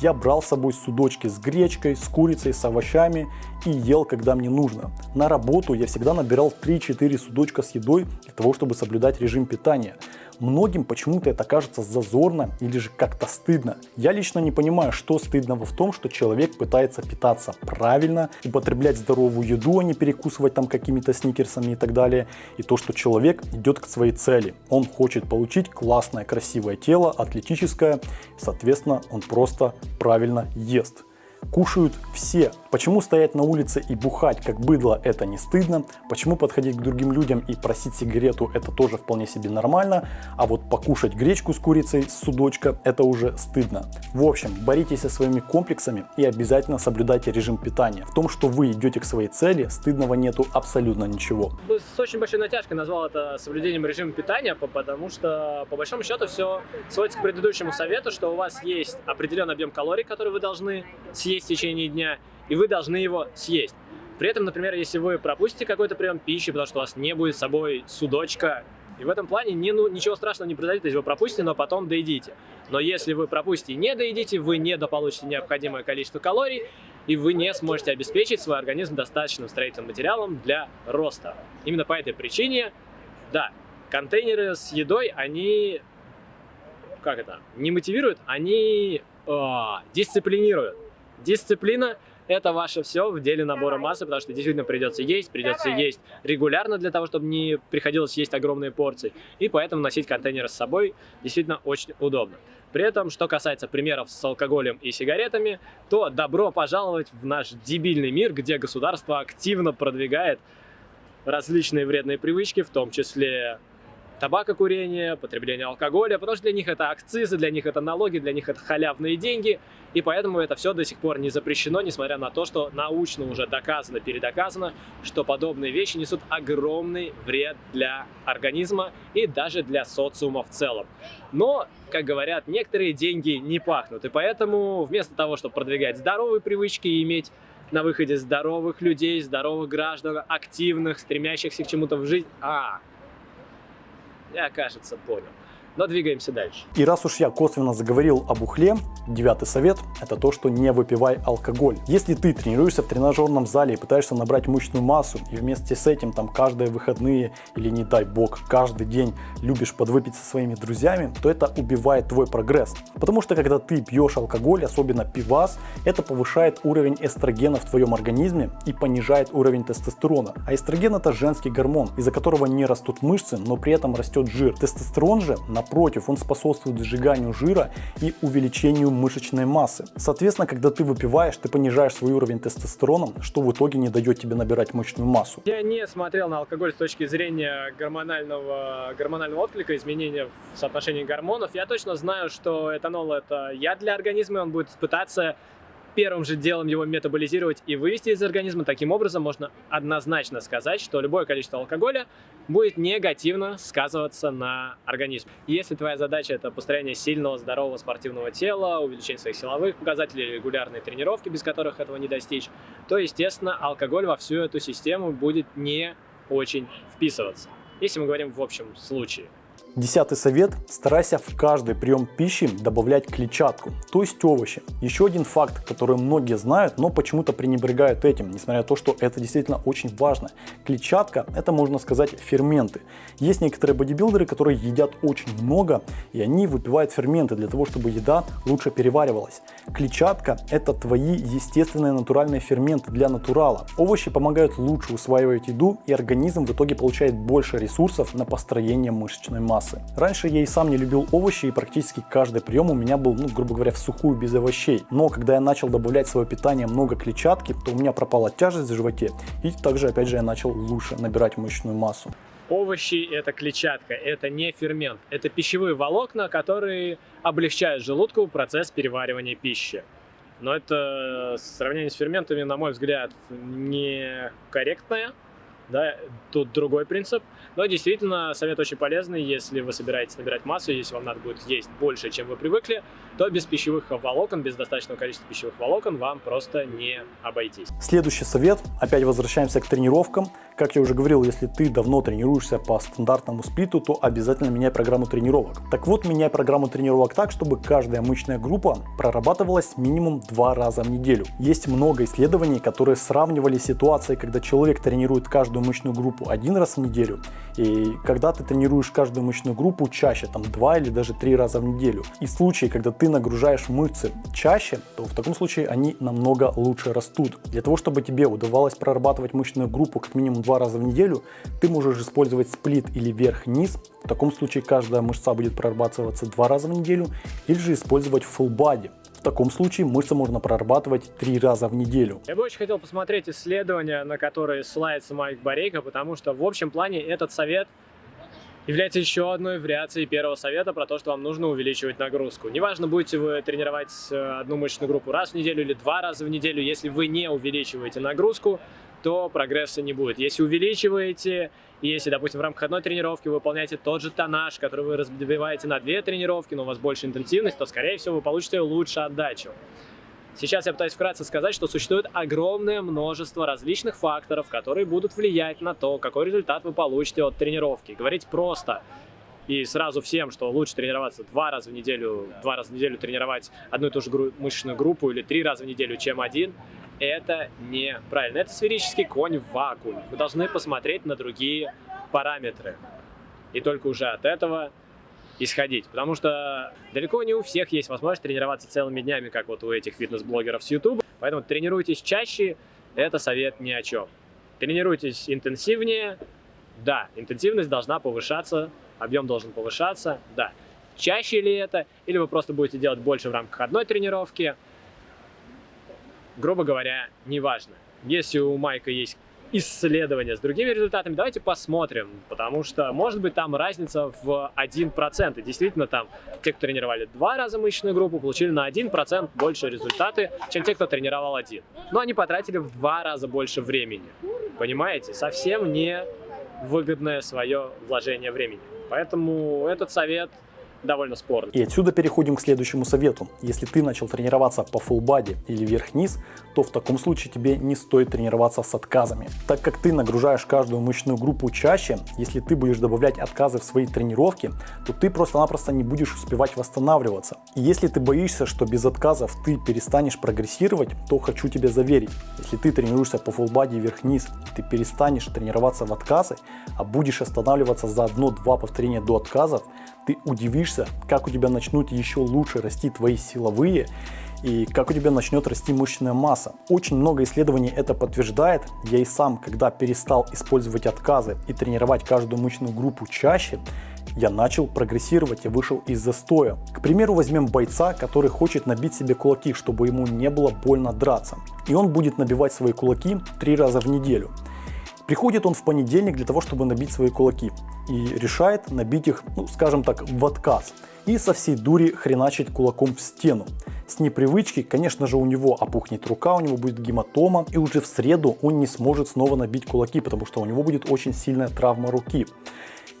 я брал с собой судочки с гречкой, с курицей, с овощами и ел, когда мне нужно. На работу я всегда набирал 3-4 судочка с едой для того, чтобы соблюдать режим питания. Многим почему-то это кажется зазорно или же как-то стыдно. Я лично не понимаю, что стыдного в том, что человек пытается питаться правильно, употреблять здоровую еду, а не перекусывать там какими-то сникерсами и так далее. И то, что человек идет к своей цели. Он хочет получить классное, красивое тело, атлетическое, соответственно, он просто правильно ест кушают все. Почему стоять на улице и бухать как быдло это не стыдно, почему подходить к другим людям и просить сигарету это тоже вполне себе нормально, а вот покушать гречку с курицей с судочка это уже стыдно. В общем, боритесь со своими комплексами и обязательно соблюдайте режим питания. В том, что вы идете к своей цели, стыдного нету абсолютно ничего. С очень большой натяжкой назвал это соблюдением режима питания, потому что по большому счету все сводится к предыдущему совету, что у вас есть определенный объем калорий, которые вы должны съесть съесть в течение дня, и вы должны его съесть. При этом, например, если вы пропустите какой-то прием пищи, потому что у вас не будет с собой судочка, и в этом плане не, ну, ничего страшного не произойдет, если вы пропустите, но потом доедите. Но если вы пропустите и не доедите, вы не дополучите необходимое количество калорий, и вы не сможете обеспечить свой организм достаточным строительным материалом для роста. Именно по этой причине, да, контейнеры с едой, они, как это, не мотивируют, они э, дисциплинируют. Дисциплина – это ваше все в деле набора массы, потому что действительно придется есть, придется есть регулярно для того, чтобы не приходилось есть огромные порции. И поэтому носить контейнеры с собой действительно очень удобно. При этом, что касается примеров с алкоголем и сигаретами, то добро пожаловать в наш дебильный мир, где государство активно продвигает различные вредные привычки, в том числе табакокурение, потребление алкоголя, потому что для них это акцизы, для них это налоги, для них это халявные деньги, и поэтому это все до сих пор не запрещено, несмотря на то, что научно уже доказано, передоказано, что подобные вещи несут огромный вред для организма и даже для социума в целом. Но, как говорят, некоторые деньги не пахнут, и поэтому вместо того, чтобы продвигать здоровые привычки и иметь на выходе здоровых людей, здоровых граждан, активных, стремящихся к чему-то в жизнь, а, я, кажется, понял. Но двигаемся дальше. И раз уж я косвенно заговорил об ухле, девятый совет – это то, что не выпивай алкоголь. Если ты тренируешься в тренажерном зале и пытаешься набрать мышечную массу, и вместе с этим там каждые выходные или не дай бог каждый день любишь подвыпить со своими друзьями, то это убивает твой прогресс. Потому что когда ты пьешь алкоголь, особенно пивас, это повышает уровень эстрогена в твоем организме и понижает уровень тестостерона. А эстроген это женский гормон, из-за которого не растут мышцы, но при этом растет жир. Тестостерон же на Напротив, он способствует сжиганию жира и увеличению мышечной массы. Соответственно, когда ты выпиваешь, ты понижаешь свой уровень тестостерона, что в итоге не дает тебе набирать мышечную массу. Я не смотрел на алкоголь с точки зрения гормонального, гормонального отклика, изменения в соотношении гормонов. Я точно знаю, что этанол это яд для организма, он будет пытаться первым же делом его метаболизировать и вывести из организма. Таким образом, можно однозначно сказать, что любое количество алкоголя будет негативно сказываться на организме. Если твоя задача это построение сильного, здорового спортивного тела, увеличение своих силовых показателей, регулярные тренировки, без которых этого не достичь, то, естественно, алкоголь во всю эту систему будет не очень вписываться. Если мы говорим в общем случае. Десятый совет. Старайся в каждый прием пищи добавлять клетчатку, то есть овощи. Еще один факт, который многие знают, но почему-то пренебрегают этим, несмотря на то, что это действительно очень важно. Клетчатка это можно сказать ферменты. Есть некоторые бодибилдеры, которые едят очень много и они выпивают ферменты для того, чтобы еда лучше переваривалась. Клетчатка это твои естественные натуральные ферменты для натурала. Овощи помогают лучше усваивать еду и организм в итоге получает больше ресурсов на построение мышечной массы. Раньше я и сам не любил овощи и практически каждый прием у меня был, ну, грубо говоря, в сухую без овощей. Но когда я начал добавлять в свое питание много клетчатки, то у меня пропала тяжесть в животе и также опять же я начал лучше набирать мышечную массу. Овощи – это клетчатка, это не фермент. Это пищевые волокна, которые облегчают желудку процесс переваривания пищи. Но это сравнение с ферментами, на мой взгляд, некорректное да, тут другой принцип. Но действительно, совет очень полезный, если вы собираетесь набирать массу, если вам надо будет есть больше, чем вы привыкли, то без пищевых волокон, без достаточного количества пищевых волокон вам просто не обойтись. Следующий совет, опять возвращаемся к тренировкам. Как я уже говорил, если ты давно тренируешься по стандартному сплиту, то обязательно меняй программу тренировок. Так вот, меняй программу тренировок так, чтобы каждая мышечная группа прорабатывалась минимум два раза в неделю. Есть много исследований, которые сравнивали ситуации, когда человек тренирует каждую мышечную группу один раз в неделю. И когда ты тренируешь каждую мышечную группу чаще, там два или даже три раза в неделю. И в случае, когда ты нагружаешь мышцы чаще, то в таком случае они намного лучше растут. Для того, чтобы тебе удавалось прорабатывать мышечную группу как минимум два раза в неделю, ты можешь использовать сплит или вверх-вниз. В таком случае каждая мышца будет прорабатываться два раза в неделю. Или же использовать full body таком случае мышцы можно прорабатывать три раза в неделю. Я бы очень хотел посмотреть исследования, на которые ссылается Майк Борейко, потому что в общем плане этот совет является еще одной вариацией первого совета про то, что вам нужно увеличивать нагрузку. Неважно, будете вы тренировать э, одну мышечную группу раз в неделю или два раза в неделю, если вы не увеличиваете нагрузку, то прогресса не будет. Если увеличиваете, если, допустим, в рамках одной тренировки вы выполняете тот же тоннаж, который вы разбиваете на две тренировки, но у вас больше интенсивность, то, скорее всего, вы получите лучше отдачу. Сейчас я пытаюсь вкратце сказать, что существует огромное множество различных факторов, которые будут влиять на то, какой результат вы получите от тренировки. Говорить просто и сразу всем, что лучше тренироваться два раза в неделю, два раза в неделю тренировать одну и ту же мышечную группу или три раза в неделю, чем один, это неправильно. Это сферический конь в вакууме. Вы должны посмотреть на другие параметры. И только уже от этого исходить. Потому что далеко не у всех есть возможность тренироваться целыми днями, как вот у этих фитнес-блогеров с YouTube. Поэтому тренируйтесь чаще, это совет ни о чем. Тренируйтесь интенсивнее, да, интенсивность должна повышаться, объем должен повышаться, да. Чаще ли это, или вы просто будете делать больше в рамках одной тренировки, грубо говоря, неважно. Если у Майка есть исследования с другими результатами, давайте посмотрим, потому что может быть там разница в 1%. И действительно там те, кто тренировали два раза мышечную группу, получили на 1% больше результаты, чем те, кто тренировал один. Но они потратили в два раза больше времени. Понимаете? Совсем не выгодное свое вложение времени. Поэтому этот совет довольно спорный. И отсюда переходим к следующему совету. Если ты начал тренироваться по body или вверх-вниз, то в таком случае тебе не стоит тренироваться с отказами. Так как ты нагружаешь каждую мышечную группу чаще, если ты будешь добавлять отказы в свои тренировки, то ты просто-напросто не будешь успевать восстанавливаться. И если ты боишься, что без отказов ты перестанешь прогрессировать, то хочу тебя заверить, если ты тренируешься по full body вверх-вниз, ты перестанешь тренироваться в отказы, а будешь останавливаться за одно-два повторения до отказов, ты удивишься, как у тебя начнут еще лучше расти твои силовые и как у тебя начнет расти мышечная масса. Очень много исследований это подтверждает. Я и сам, когда перестал использовать отказы и тренировать каждую мышечную группу чаще, я начал прогрессировать и вышел из застоя. К примеру, возьмем бойца, который хочет набить себе кулаки, чтобы ему не было больно драться. И он будет набивать свои кулаки три раза в неделю. Приходит он в понедельник для того, чтобы набить свои кулаки и решает набить их, ну скажем так, в отказ и со всей дури хреначить кулаком в стену. С непривычки, конечно же, у него опухнет рука, у него будет гематома, и уже в среду он не сможет снова набить кулаки, потому что у него будет очень сильная травма руки.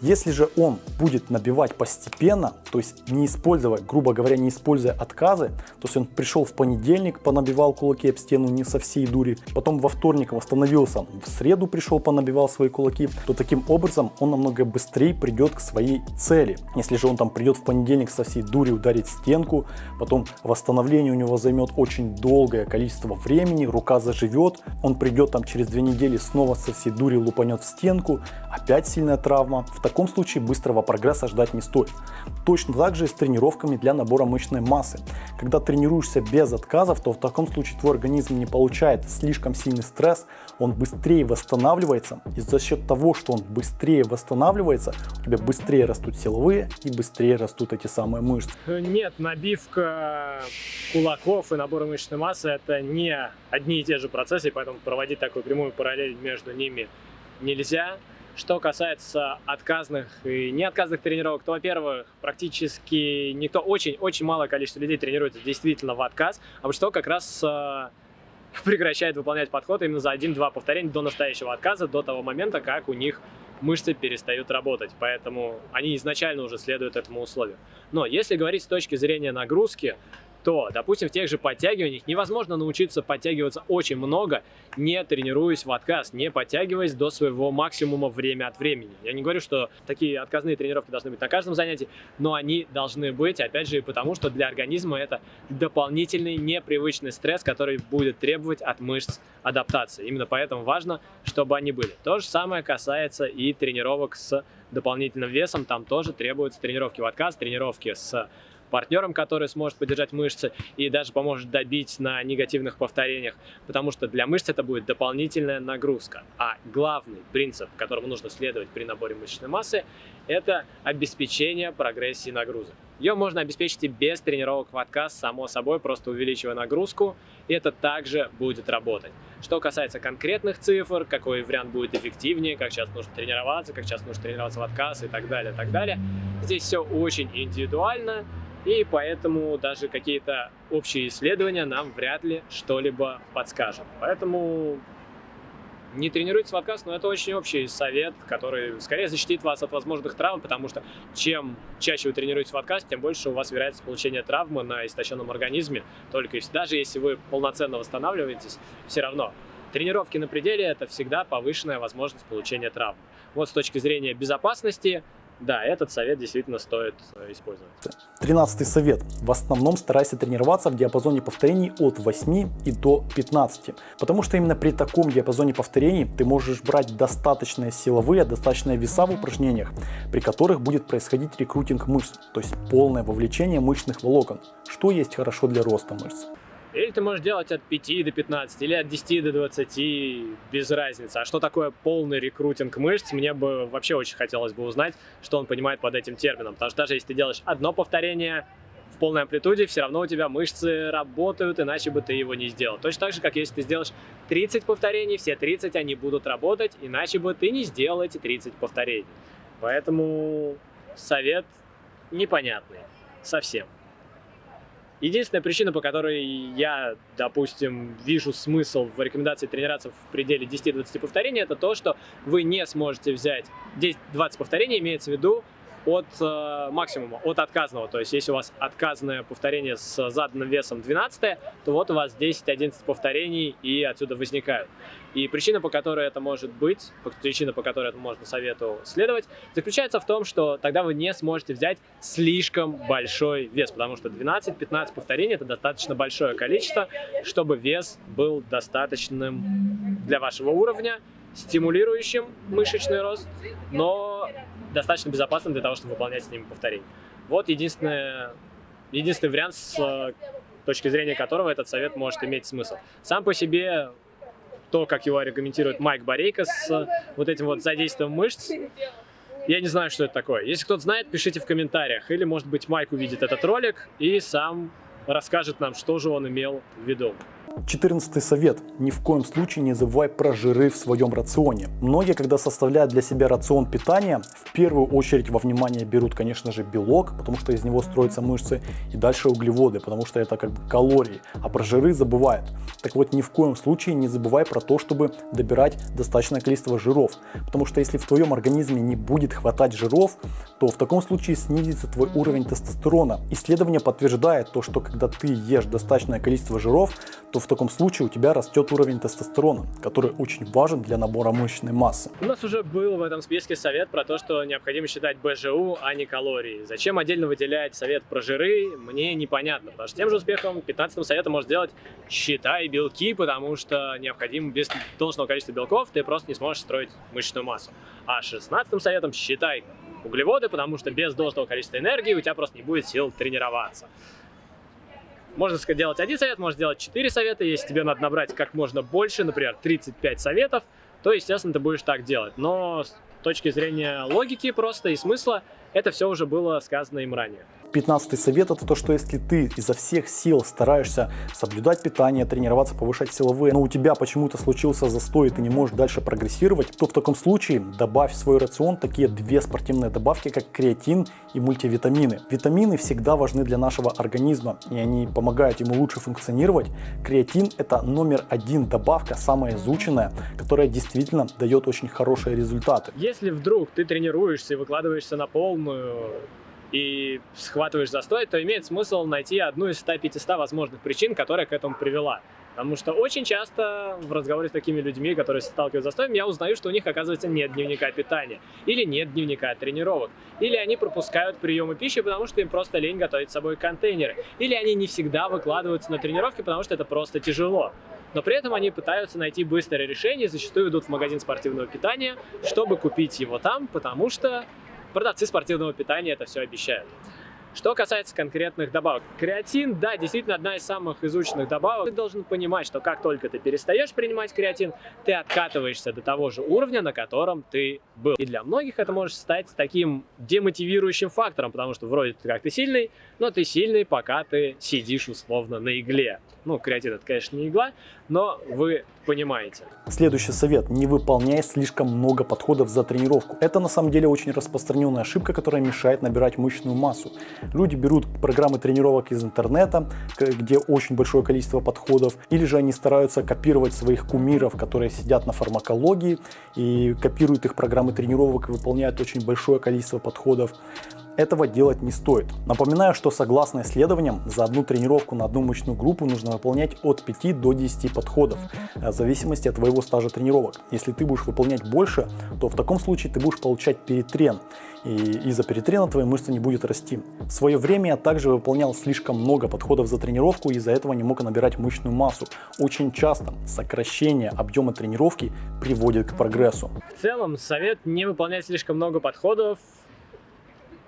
Если же он будет набивать постепенно, то есть не используя, грубо говоря, не используя отказы, то есть он пришел в понедельник, понабивал кулаки об стену не со всей дури, потом во вторник восстановился, в среду пришел, понабивал свои кулаки, то таким образом он намного быстрее придет к своей цели. Если же он там придет в понедельник со всей дури ударить стенку, потом восстановление у него займет очень долгое количество времени, рука заживет, он придет там через две недели снова со всей дури лупанет в стенку, опять сильная травма. Таком случае быстрого прогресса ждать не стоит. Точно так же и с тренировками для набора мышечной массы. Когда тренируешься без отказов, то в таком случае твой организм не получает слишком сильный стресс, он быстрее восстанавливается. И за счет того, что он быстрее восстанавливается, у тебя быстрее растут силовые и быстрее растут эти самые мышцы. Нет, набивка кулаков и набор мышечной массы это не одни и те же процессы, поэтому проводить такую прямую параллель между ними нельзя. Что касается отказных и неотказных тренировок, то, во-первых, практически никто, очень-очень малое количество людей тренируется действительно в отказ, а вот что как раз э, прекращает выполнять подход именно за 1-2 повторения до настоящего отказа, до того момента, как у них мышцы перестают работать. Поэтому они изначально уже следуют этому условию. Но если говорить с точки зрения нагрузки, то, допустим, в тех же подтягиваниях невозможно научиться подтягиваться очень много, не тренируясь в отказ, не подтягиваясь до своего максимума время от времени. Я не говорю, что такие отказные тренировки должны быть на каждом занятии, но они должны быть, опять же, потому, что для организма это дополнительный непривычный стресс, который будет требовать от мышц адаптации. Именно поэтому важно, чтобы они были. То же самое касается и тренировок с дополнительным весом. Там тоже требуются тренировки в отказ, тренировки с партнером, который сможет поддержать мышцы и даже поможет добить на негативных повторениях, потому что для мышц это будет дополнительная нагрузка. А главный принцип, которому нужно следовать при наборе мышечной массы, это обеспечение прогрессии нагрузок. Ее можно обеспечить и без тренировок отказ, само собой, просто увеличивая нагрузку, и это также будет работать. Что касается конкретных цифр, какой вариант будет эффективнее, как сейчас нужно тренироваться, как сейчас нужно тренироваться в отказ и так далее, так далее. Здесь все очень индивидуально, и поэтому даже какие-то общие исследования нам вряд ли что-либо подскажут. Поэтому не тренируйтесь в отказ, но это очень общий совет, который скорее защитит вас от возможных травм, потому что чем чаще вы тренируетесь в отказ, тем больше у вас вероятность получения травмы на истощенном организме. Только если, даже если вы полноценно восстанавливаетесь, все равно тренировки на пределе – это всегда повышенная возможность получения травм. Вот с точки зрения безопасности да, этот совет действительно стоит э, использовать. Тринадцатый совет. В основном старайся тренироваться в диапазоне повторений от 8 и до 15. Потому что именно при таком диапазоне повторений ты можешь брать достаточные силовые, достаточные веса в упражнениях, при которых будет происходить рекрутинг мышц, то есть полное вовлечение мышечных волокон, что есть хорошо для роста мышц. Или ты можешь делать от 5 до 15, или от 10 до 20, без разницы. А что такое полный рекрутинг мышц, мне бы вообще очень хотелось бы узнать, что он понимает под этим термином. Потому что даже если ты делаешь одно повторение в полной амплитуде, все равно у тебя мышцы работают, иначе бы ты его не сделал. Точно так же, как если ты сделаешь 30 повторений, все 30 они будут работать, иначе бы ты не сделал эти 30 повторений. Поэтому совет непонятный совсем. Единственная причина, по которой я, допустим, вижу смысл в рекомендации тренироваться в пределе 10-20 повторений, это то, что вы не сможете взять 10-20 повторений, имеется в виду от э, максимума, от отказного. То есть, если у вас отказное повторение с заданным весом 12, то вот у вас 10-11 повторений и отсюда возникают. И причина, по которой это может быть, причина, по которой это можно совету следовать, заключается в том, что тогда вы не сможете взять слишком большой вес, потому что 12-15 повторений это достаточно большое количество, чтобы вес был достаточным для вашего уровня, стимулирующим мышечный рост, но достаточно безопасным для того, чтобы выполнять с ними повторения. Вот единственное, единственный вариант, с э, точки зрения которого этот совет может иметь смысл. Сам по себе то, как его аргументирует Майк Борейко с вот этим вот задействием мышц, я не знаю, что это такое. Если кто-то знает, пишите в комментариях. Или, может быть, Майк увидит этот ролик и сам расскажет нам, что же он имел в виду. 14 совет. Ни в коем случае не забывай про жиры в своем рационе. Многие, когда составляют для себя рацион питания, в первую очередь во внимание берут, конечно же, белок, потому что из него строятся мышцы, и дальше углеводы, потому что это как бы калории, а про жиры забывают. Так вот, ни в коем случае не забывай про то, чтобы добирать достаточное количество жиров, потому что если в твоем организме не будет хватать жиров, то в таком случае снизится твой уровень тестостерона. Исследование подтверждает то, что когда ты ешь достаточное количество жиров, то в таком случае у тебя растет уровень тестостерона, который очень важен для набора мышечной массы. У нас уже был в этом списке совет про то, что необходимо считать БЖУ, а не калории. Зачем отдельно выделять совет про жиры, мне непонятно, потому что тем же успехом 15 советом может сделать считай белки, потому что необходимо без должного количества белков ты просто не сможешь строить мышечную массу. А 16 советом считай углеводы, потому что без должного количества энергии у тебя просто не будет сил тренироваться. Можно сделать один совет, можно сделать 4 совета. Если тебе надо набрать как можно больше, например, 35 советов, то, естественно, ты будешь так делать. Но с точки зрения логики просто и смысла, это все уже было сказано им ранее. 15 совет это то, что если ты изо всех сил стараешься соблюдать питание, тренироваться, повышать силовые, но у тебя почему-то случился застой и ты не можешь дальше прогрессировать, то в таком случае добавь в свой рацион такие две спортивные добавки, как креатин и мультивитамины. Витамины всегда важны для нашего организма и они помогают ему лучше функционировать. Креатин это номер один добавка, самая изученная, которая действительно дает очень хорошие результаты. Если вдруг ты тренируешься и выкладываешься на полную и схватываешь застой, то имеет смысл найти одну из 100-500 возможных причин, которая к этому привела. Потому что очень часто в разговоре с такими людьми, которые сталкиваются с застоем, я узнаю, что у них, оказывается, нет дневника питания, или нет дневника тренировок, или они пропускают приемы пищи, потому что им просто лень готовить с собой контейнеры, или они не всегда выкладываются на тренировки, потому что это просто тяжело. Но при этом они пытаются найти быстрое решение, зачастую идут в магазин спортивного питания, чтобы купить его там, потому что продавцы спортивного питания это все обещают. Что касается конкретных добавок. Креатин, да, действительно одна из самых изученных добавок. Ты должен понимать, что как только ты перестаешь принимать креатин, ты откатываешься до того же уровня, на котором ты был. И для многих это может стать таким демотивирующим фактором, потому что вроде ты сильный, но ты сильный, пока ты сидишь условно на игле. Ну, креатин это, конечно, не игла, но вы понимаете. Следующий совет. Не выполняй слишком много подходов за тренировку. Это на самом деле очень распространенная ошибка, которая мешает набирать мышечную массу. Люди берут программы тренировок из интернета, где очень большое количество подходов, или же они стараются копировать своих кумиров, которые сидят на фармакологии, и копируют их программы тренировок и выполняют очень большое количество подходов. Этого делать не стоит. Напоминаю, что согласно исследованиям, за одну тренировку на одну мышечную группу нужно выполнять от 5 до 10 подходов, э, в зависимости от твоего стажа тренировок. Если ты будешь выполнять больше, то в таком случае ты будешь получать перетрен, и из-за перетрена твои мышцы не будет расти. В свое время я также выполнял слишком много подходов за тренировку, из-за этого не мог набирать мышечную массу. Очень часто сокращение объема тренировки приводит к прогрессу. В целом, совет не выполнять слишком много подходов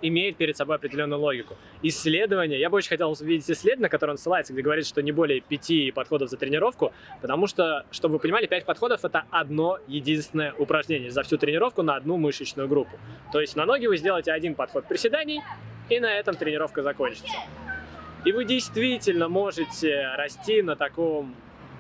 имеет перед собой определенную логику. Исследование, я бы очень хотел увидеть исследование, на которое он ссылается, где говорит, что не более пяти подходов за тренировку, потому что, чтобы вы понимали, пять подходов это одно единственное упражнение за всю тренировку на одну мышечную группу. То есть на ноги вы сделаете один подход приседаний, и на этом тренировка закончится. И вы действительно можете расти на таком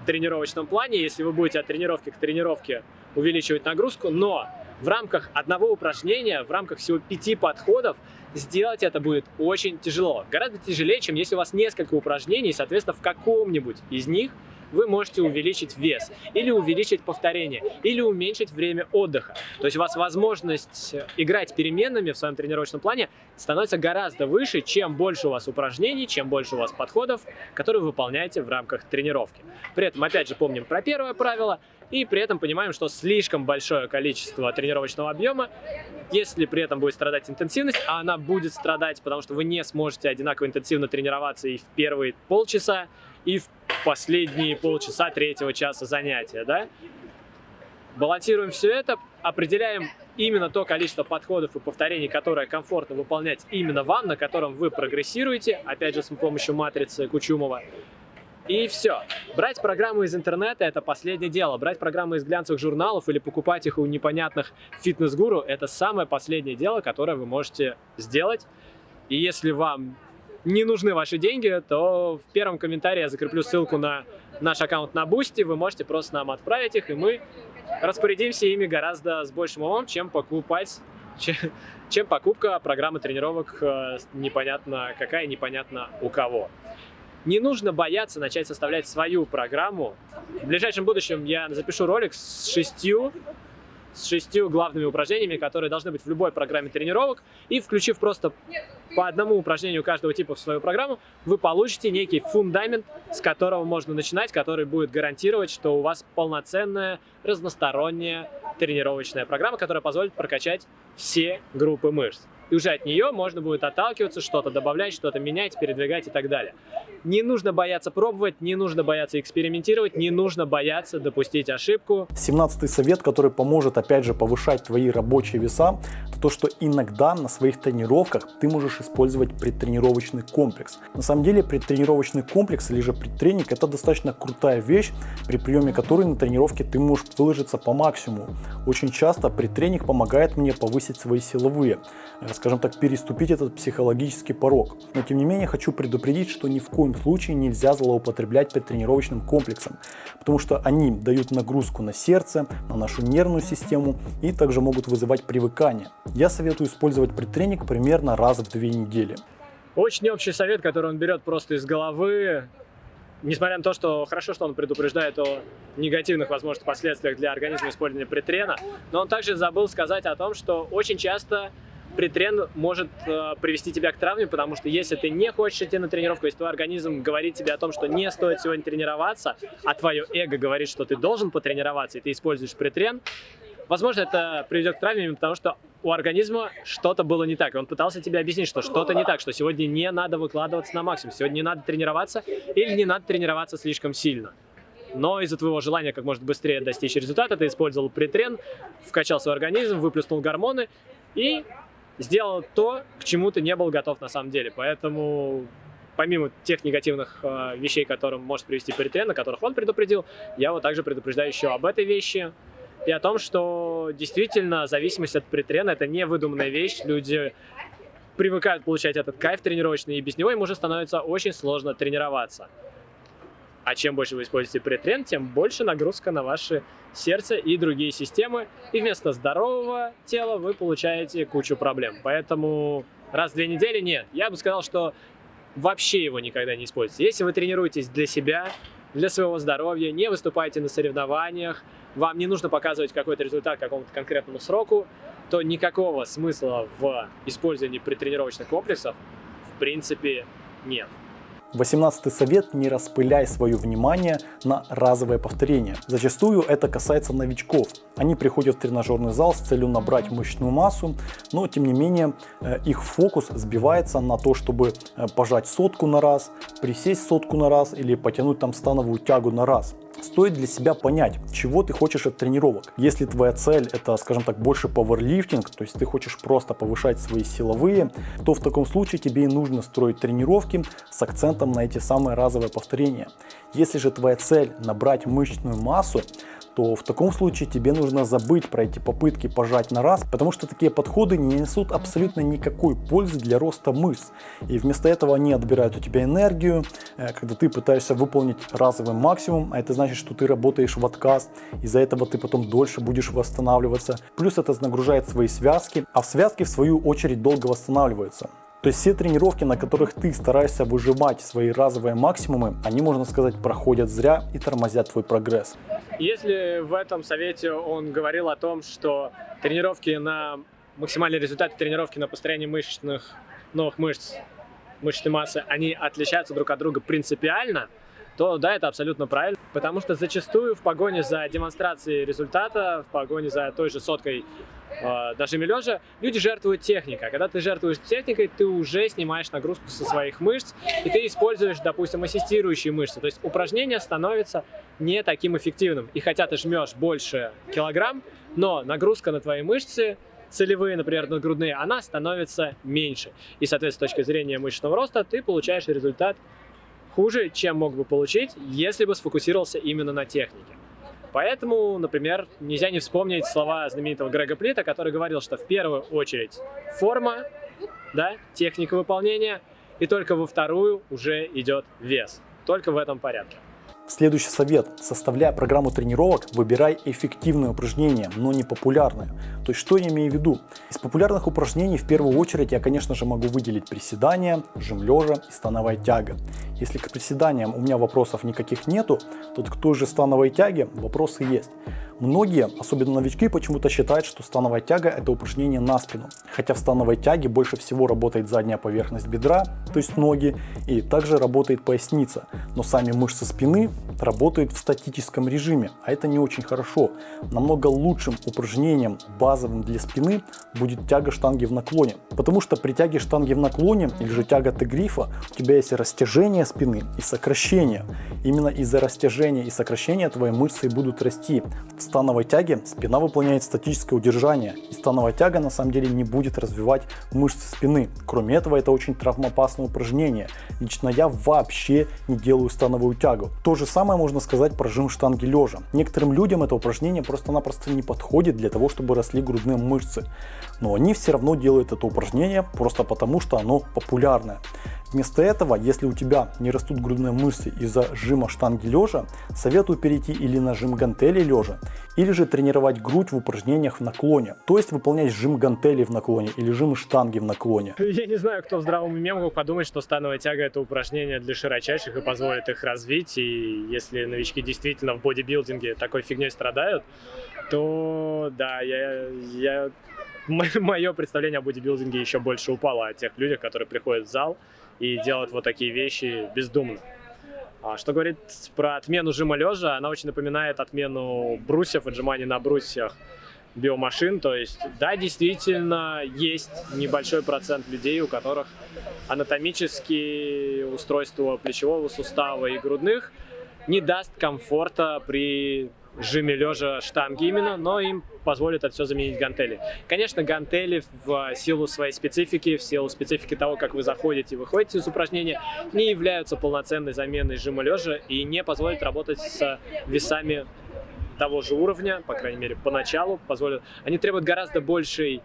тренировочном плане, если вы будете от тренировки к тренировке увеличивать нагрузку, но в рамках одного упражнения, в рамках всего пяти подходов, сделать это будет очень тяжело. Гораздо тяжелее, чем если у вас несколько упражнений, соответственно, в каком-нибудь из них вы можете увеличить вес, или увеличить повторение, или уменьшить время отдыха. То есть у вас возможность играть переменными в своем тренировочном плане становится гораздо выше, чем больше у вас упражнений, чем больше у вас подходов, которые вы выполняете в рамках тренировки. При этом, опять же, помним про первое правило – и при этом понимаем, что слишком большое количество тренировочного объема, если при этом будет страдать интенсивность, а она будет страдать, потому что вы не сможете одинаково интенсивно тренироваться и в первые полчаса, и в последние полчаса третьего часа занятия, да? Балансируем все это, определяем именно то количество подходов и повторений, которое комфортно выполнять именно вам, на котором вы прогрессируете, опять же с помощью матрицы Кучумова. И все. Брать программы из интернета – это последнее дело. Брать программы из глянцевых журналов или покупать их у непонятных фитнес-гуру – это самое последнее дело, которое вы можете сделать. И если вам не нужны ваши деньги, то в первом комментарии я закреплю ссылку на наш аккаунт на Boosty, вы можете просто нам отправить их, и мы распорядимся ими гораздо с большим умом, чем покупать чем, покупка программы тренировок э, непонятно какая, непонятно у кого. Не нужно бояться начать составлять свою программу. В ближайшем будущем я запишу ролик с шестью с шестью главными упражнениями, которые должны быть в любой программе тренировок. И включив просто по одному упражнению каждого типа в свою программу, вы получите некий фундамент, с которого можно начинать, который будет гарантировать, что у вас полноценная, разносторонняя тренировочная программа, которая позволит прокачать все группы мышц. И уже от нее можно будет отталкиваться, что-то добавлять, что-то менять, передвигать и так далее. Не нужно бояться пробовать, не нужно бояться экспериментировать, не нужно бояться допустить ошибку. 17 совет, который поможет опять же повышать твои рабочие веса, это то, что иногда на своих тренировках ты можешь использовать предтренировочный комплекс. На самом деле предтренировочный комплекс или же предтренинг это достаточно крутая вещь, при приеме которой на тренировке ты можешь выложиться по максимуму. Очень часто предтренинг помогает мне повысить свои силовые, э, скажем так, переступить этот психологический порог. Но тем не менее хочу предупредить, что ни в коем случае нельзя злоупотреблять предтренировочным комплексом, потому что они дают нагрузку на сердце, на нашу нервную систему и также могут вызывать привыкание. Я советую использовать предтренинг примерно раз в две недели. Очень общий совет, который он берет просто из головы, несмотря на то, что хорошо, что он предупреждает о негативных возможных последствиях для организма использования притрена, но он также забыл сказать о том, что очень часто притрен может э, привести тебя к травме, потому что если ты не хочешь идти на тренировку, если твой организм говорит тебе о том, что не стоит сегодня тренироваться, а твое эго говорит, что ты должен потренироваться, и ты используешь притрен, возможно, это приведет к травме, потому что у организма что-то было не так. И он пытался тебе объяснить, что что-то не так, что сегодня не надо выкладываться на максимум, сегодня не надо тренироваться или не надо тренироваться слишком сильно. Но из-за твоего желания как можно быстрее достичь результата, ты использовал притрен, вкачал свой организм, выплеснул гормоны и сделал то, к чему ты не был готов на самом деле. Поэтому помимо тех негативных э, вещей, которым может привести притрен, о которых он предупредил, я вот также предупреждаю еще об этой вещи и о том, что действительно зависимость от притрена – это не выдуманная вещь. Люди привыкают получать этот кайф тренировочный, и без него им уже становится очень сложно тренироваться. А чем больше вы используете притрен, тем больше нагрузка на ваше сердце и другие системы. И вместо здорового тела вы получаете кучу проблем. Поэтому раз в две недели нет. Я бы сказал, что вообще его никогда не используйте. Если вы тренируетесь для себя, для своего здоровья, не выступаете на соревнованиях, вам не нужно показывать какой-то результат какому-то конкретному сроку, то никакого смысла в использовании предтренировочных комплексов в принципе нет. 18 совет – не распыляй свое внимание на разовое повторение. Зачастую это касается новичков. Они приходят в тренажерный зал с целью набрать мышечную массу, но тем не менее э, их фокус сбивается на то, чтобы э, пожать сотку на раз, присесть сотку на раз или потянуть там становую тягу на раз стоит для себя понять, чего ты хочешь от тренировок. Если твоя цель это, скажем так, больше пауэрлифтинг, то есть ты хочешь просто повышать свои силовые, то в таком случае тебе и нужно строить тренировки с акцентом на эти самые разовые повторения. Если же твоя цель набрать мышечную массу, то в таком случае тебе нужно забыть про эти попытки пожать на раз, потому что такие подходы не несут абсолютно никакой пользы для роста мышц. И вместо этого они отбирают у тебя энергию, э, когда ты пытаешься выполнить разовый максимум, а это значит, что ты работаешь в отказ, из-за этого ты потом дольше будешь восстанавливаться. Плюс это нагружает свои связки, а связки в свою очередь долго восстанавливаются. То есть все тренировки, на которых ты стараешься выжимать свои разовые максимумы, они, можно сказать, проходят зря и тормозят твой прогресс. Если в этом совете он говорил о том, что тренировки на максимальный результат тренировки на построение мышечных новых мышц, мышечной массы, они отличаются друг от друга принципиально, то да, это абсолютно правильно. Потому что зачастую в погоне за демонстрацией результата, в погоне за той же соткой э, даже лежа, люди жертвуют техникой. А когда ты жертвуешь техникой, ты уже снимаешь нагрузку со своих мышц, и ты используешь, допустим, ассистирующие мышцы. То есть упражнение становится не таким эффективным. И хотя ты жмешь больше килограмм, но нагрузка на твои мышцы целевые, например, надгрудные, она становится меньше. И, соответственно, с точки зрения мышечного роста ты получаешь результат хуже, чем мог бы получить, если бы сфокусировался именно на технике. Поэтому, например, нельзя не вспомнить слова знаменитого Грега Плита, который говорил, что в первую очередь форма, да, техника выполнения, и только во вторую уже идет вес. Только в этом порядке. Следующий совет. Составляя программу тренировок, выбирай эффективные упражнения, но не популярные. То есть, что я имею в виду? Из популярных упражнений в первую очередь я, конечно же, могу выделить приседания, жим лежа и становая тяга. Если к приседаниям у меня вопросов никаких нету, то к той же становой тяге вопросы есть. Многие, особенно новички, почему-то считают, что становая тяга это упражнение на спину. Хотя в становой тяге больше всего работает задняя поверхность бедра, то есть ноги, и также работает поясница. Но сами мышцы спины работают в статическом режиме, а это не очень хорошо. Намного лучшим упражнением, базовым для спины, будет тяга штанги в наклоне. Потому что при тяге штанги в наклоне, или же тяга Т-грифа, у тебя есть растяжение спины и сокращение. Именно из-за растяжения и сокращения твои мышцы будут расти. В становой тяге спина выполняет статическое удержание, и становая тяга на самом деле не будет развивать мышцы спины. Кроме этого, это очень травмоопасное упражнение. Лично я вообще не делаю становую тягу. То же самое можно сказать про жим штанги лежа. Некоторым людям это упражнение просто-напросто не подходит для того, чтобы росли грудные мышцы. Но они все равно делают это упражнение просто потому, что оно популярное. Вместо этого, если у тебя не растут грудные мышцы из-за жима штанги лежа, советую перейти или на жим гантели лежа, или же тренировать грудь в упражнениях в наклоне. То есть выполнять жим гантели в наклоне или жим штанги в наклоне. Я не знаю, кто в здравом уме мог подумать, что становая тяга это упражнение для широчайших и позволит их развить. И если новички действительно в бодибилдинге такой фигней страдают, то да, я, я мое представление о бодибилдинге еще больше упало о тех людях, которые приходят в зал и делать вот такие вещи бездумно. А что говорит про отмену жима лежа, она очень напоминает отмену брусьев, отжиманий на брусьях биомашин. То есть, да, действительно, есть небольшой процент людей, у которых анатомические устройства плечевого сустава и грудных не даст комфорта при жиме лежа штанги именно, но им позволит это все заменить гантели. Конечно, гантели в силу своей специфики, в силу специфики того, как вы заходите и выходите из упражнения, не являются полноценной заменой жима лежа и не позволят работать с весами того же уровня, по крайней мере, поначалу позволят. Они требуют гораздо большей,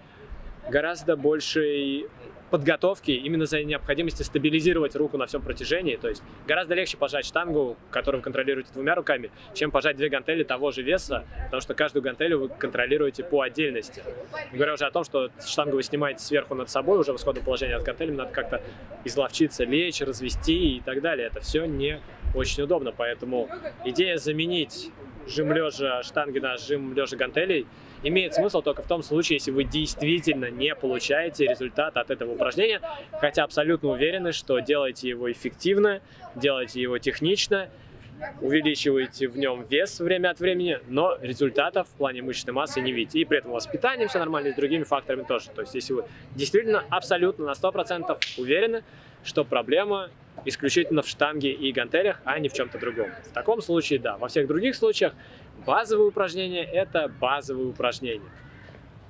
гораздо большей подготовки именно за необходимости стабилизировать руку на всем протяжении. То есть гораздо легче пожать штангу, которую вы контролируете двумя руками, чем пожать две гантели того же веса, потому что каждую гантелю вы контролируете по отдельности. Говоря уже о том, что штангу вы снимаете сверху над собой, уже в исходном положении от гантели, надо как-то изловчиться, лечь, развести и так далее. Это все не очень удобно, поэтому идея заменить жим лежа штанги на жим лежа гантелей имеет смысл только в том случае, если вы действительно не получаете результат от этого упражнения, хотя абсолютно уверены, что делаете его эффективно, делаете его технично, увеличиваете в нем вес время от времени, но результатов в плане мышечной массы не видите. И при этом у вас с питанием все нормально, и с другими факторами тоже. То есть если вы действительно абсолютно на 100% уверены, что проблема исключительно в штанге и гантелях, а не в чем-то другом. В таком случае, да. Во всех других случаях базовые упражнения – это базовые упражнения.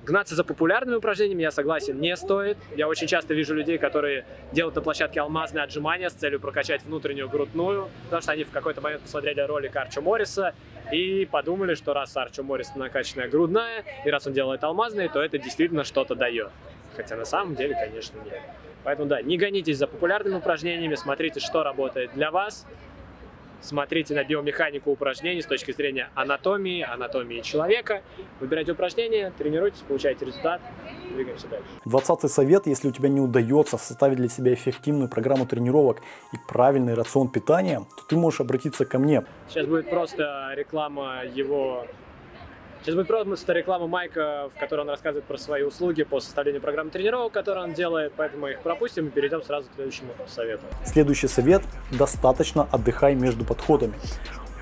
Гнаться за популярными упражнениями, я согласен, не стоит. Я очень часто вижу людей, которые делают на площадке алмазные отжимания с целью прокачать внутреннюю грудную, потому что они в какой-то момент посмотрели ролик Арчо Морриса и подумали, что раз Арчо Моррис накачанная грудная, и раз он делает алмазные, то это действительно что-то дает. Хотя на самом деле, конечно, нет. Поэтому да, не гонитесь за популярными упражнениями, смотрите, что работает для вас, смотрите на биомеханику упражнений с точки зрения анатомии, анатомии человека, выбирайте упражнения, тренируйтесь, получайте результат, двигаемся дальше. Двадцатый совет, если у тебя не удается составить для себя эффективную программу тренировок и правильный рацион питания, то ты можешь обратиться ко мне. Сейчас будет просто реклама его Сейчас будет просто реклама Майка, в которой он рассказывает про свои услуги по составлению программы тренировок, которые он делает, поэтому их пропустим и перейдем сразу к следующему совету. Следующий совет – достаточно отдыхай между подходами.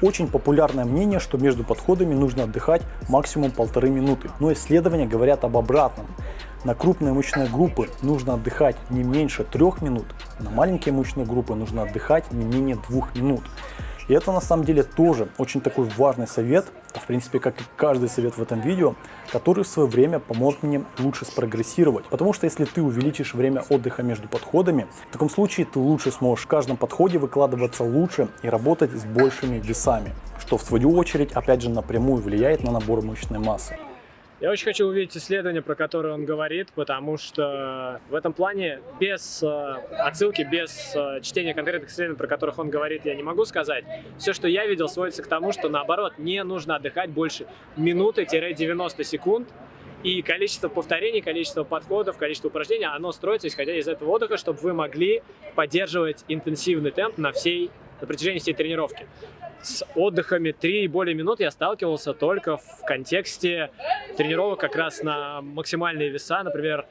Очень популярное мнение, что между подходами нужно отдыхать максимум полторы минуты, но исследования говорят об обратном. На крупные мышечные группы нужно отдыхать не меньше трех минут, на маленькие мышечные группы нужно отдыхать не менее двух минут. И это на самом деле тоже очень такой важный совет, в принципе, как и каждый совет в этом видео, который в свое время поможет мне лучше спрогрессировать. Потому что если ты увеличишь время отдыха между подходами, в таком случае ты лучше сможешь в каждом подходе выкладываться лучше и работать с большими весами, что в свою очередь опять же напрямую влияет на набор мышечной массы. Я очень хочу увидеть исследование, про которое он говорит, потому что в этом плане без э, отсылки, без э, чтения конкретных исследований, про которых он говорит, я не могу сказать. Все, что я видел, сводится к тому, что наоборот, не нужно отдыхать больше минуты-90 секунд, и количество повторений, количество подходов, количество упражнений, оно строится исходя из этого отдыха, чтобы вы могли поддерживать интенсивный темп на всей на протяжении всей тренировки. С отдыхами 3 и более минут я сталкивался только в контексте тренировок как раз на максимальные веса, например,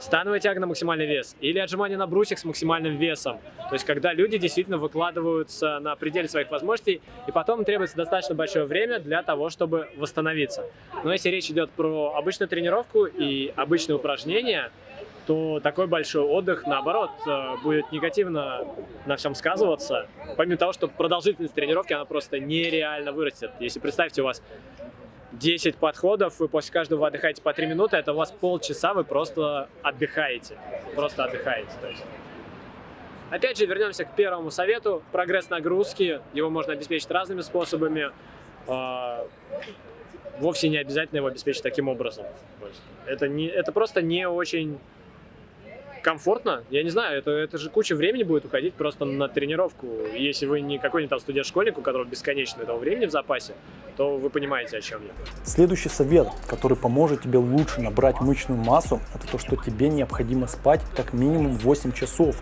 становая тяга на максимальный вес или отжимание на брусьях с максимальным весом. То есть, когда люди действительно выкладываются на пределе своих возможностей, и потом требуется достаточно большое время для того, чтобы восстановиться. Но если речь идет про обычную тренировку и обычные упражнения, то такой большой отдых, наоборот, э, будет негативно на всем сказываться. Помимо того, что продолжительность тренировки, она просто нереально вырастет. Если представьте, у вас 10 подходов, вы после каждого отдыхаете по 3 минуты, это у вас полчаса, вы просто отдыхаете. Просто отдыхаете. То есть. Опять же, вернемся к первому совету. Прогресс нагрузки, его можно обеспечить разными способами. А, вовсе не обязательно его обеспечить таким образом. Это, не, это просто не очень комфортно. Я не знаю, это, это же куча времени будет уходить просто на тренировку. Если вы не какой-нибудь там студент-школьник, у которого бесконечно этого времени в запасе, то вы понимаете, о чем я. Следующий совет, который поможет тебе лучше набрать мышечную массу, это то, что тебе необходимо спать как минимум 8 часов.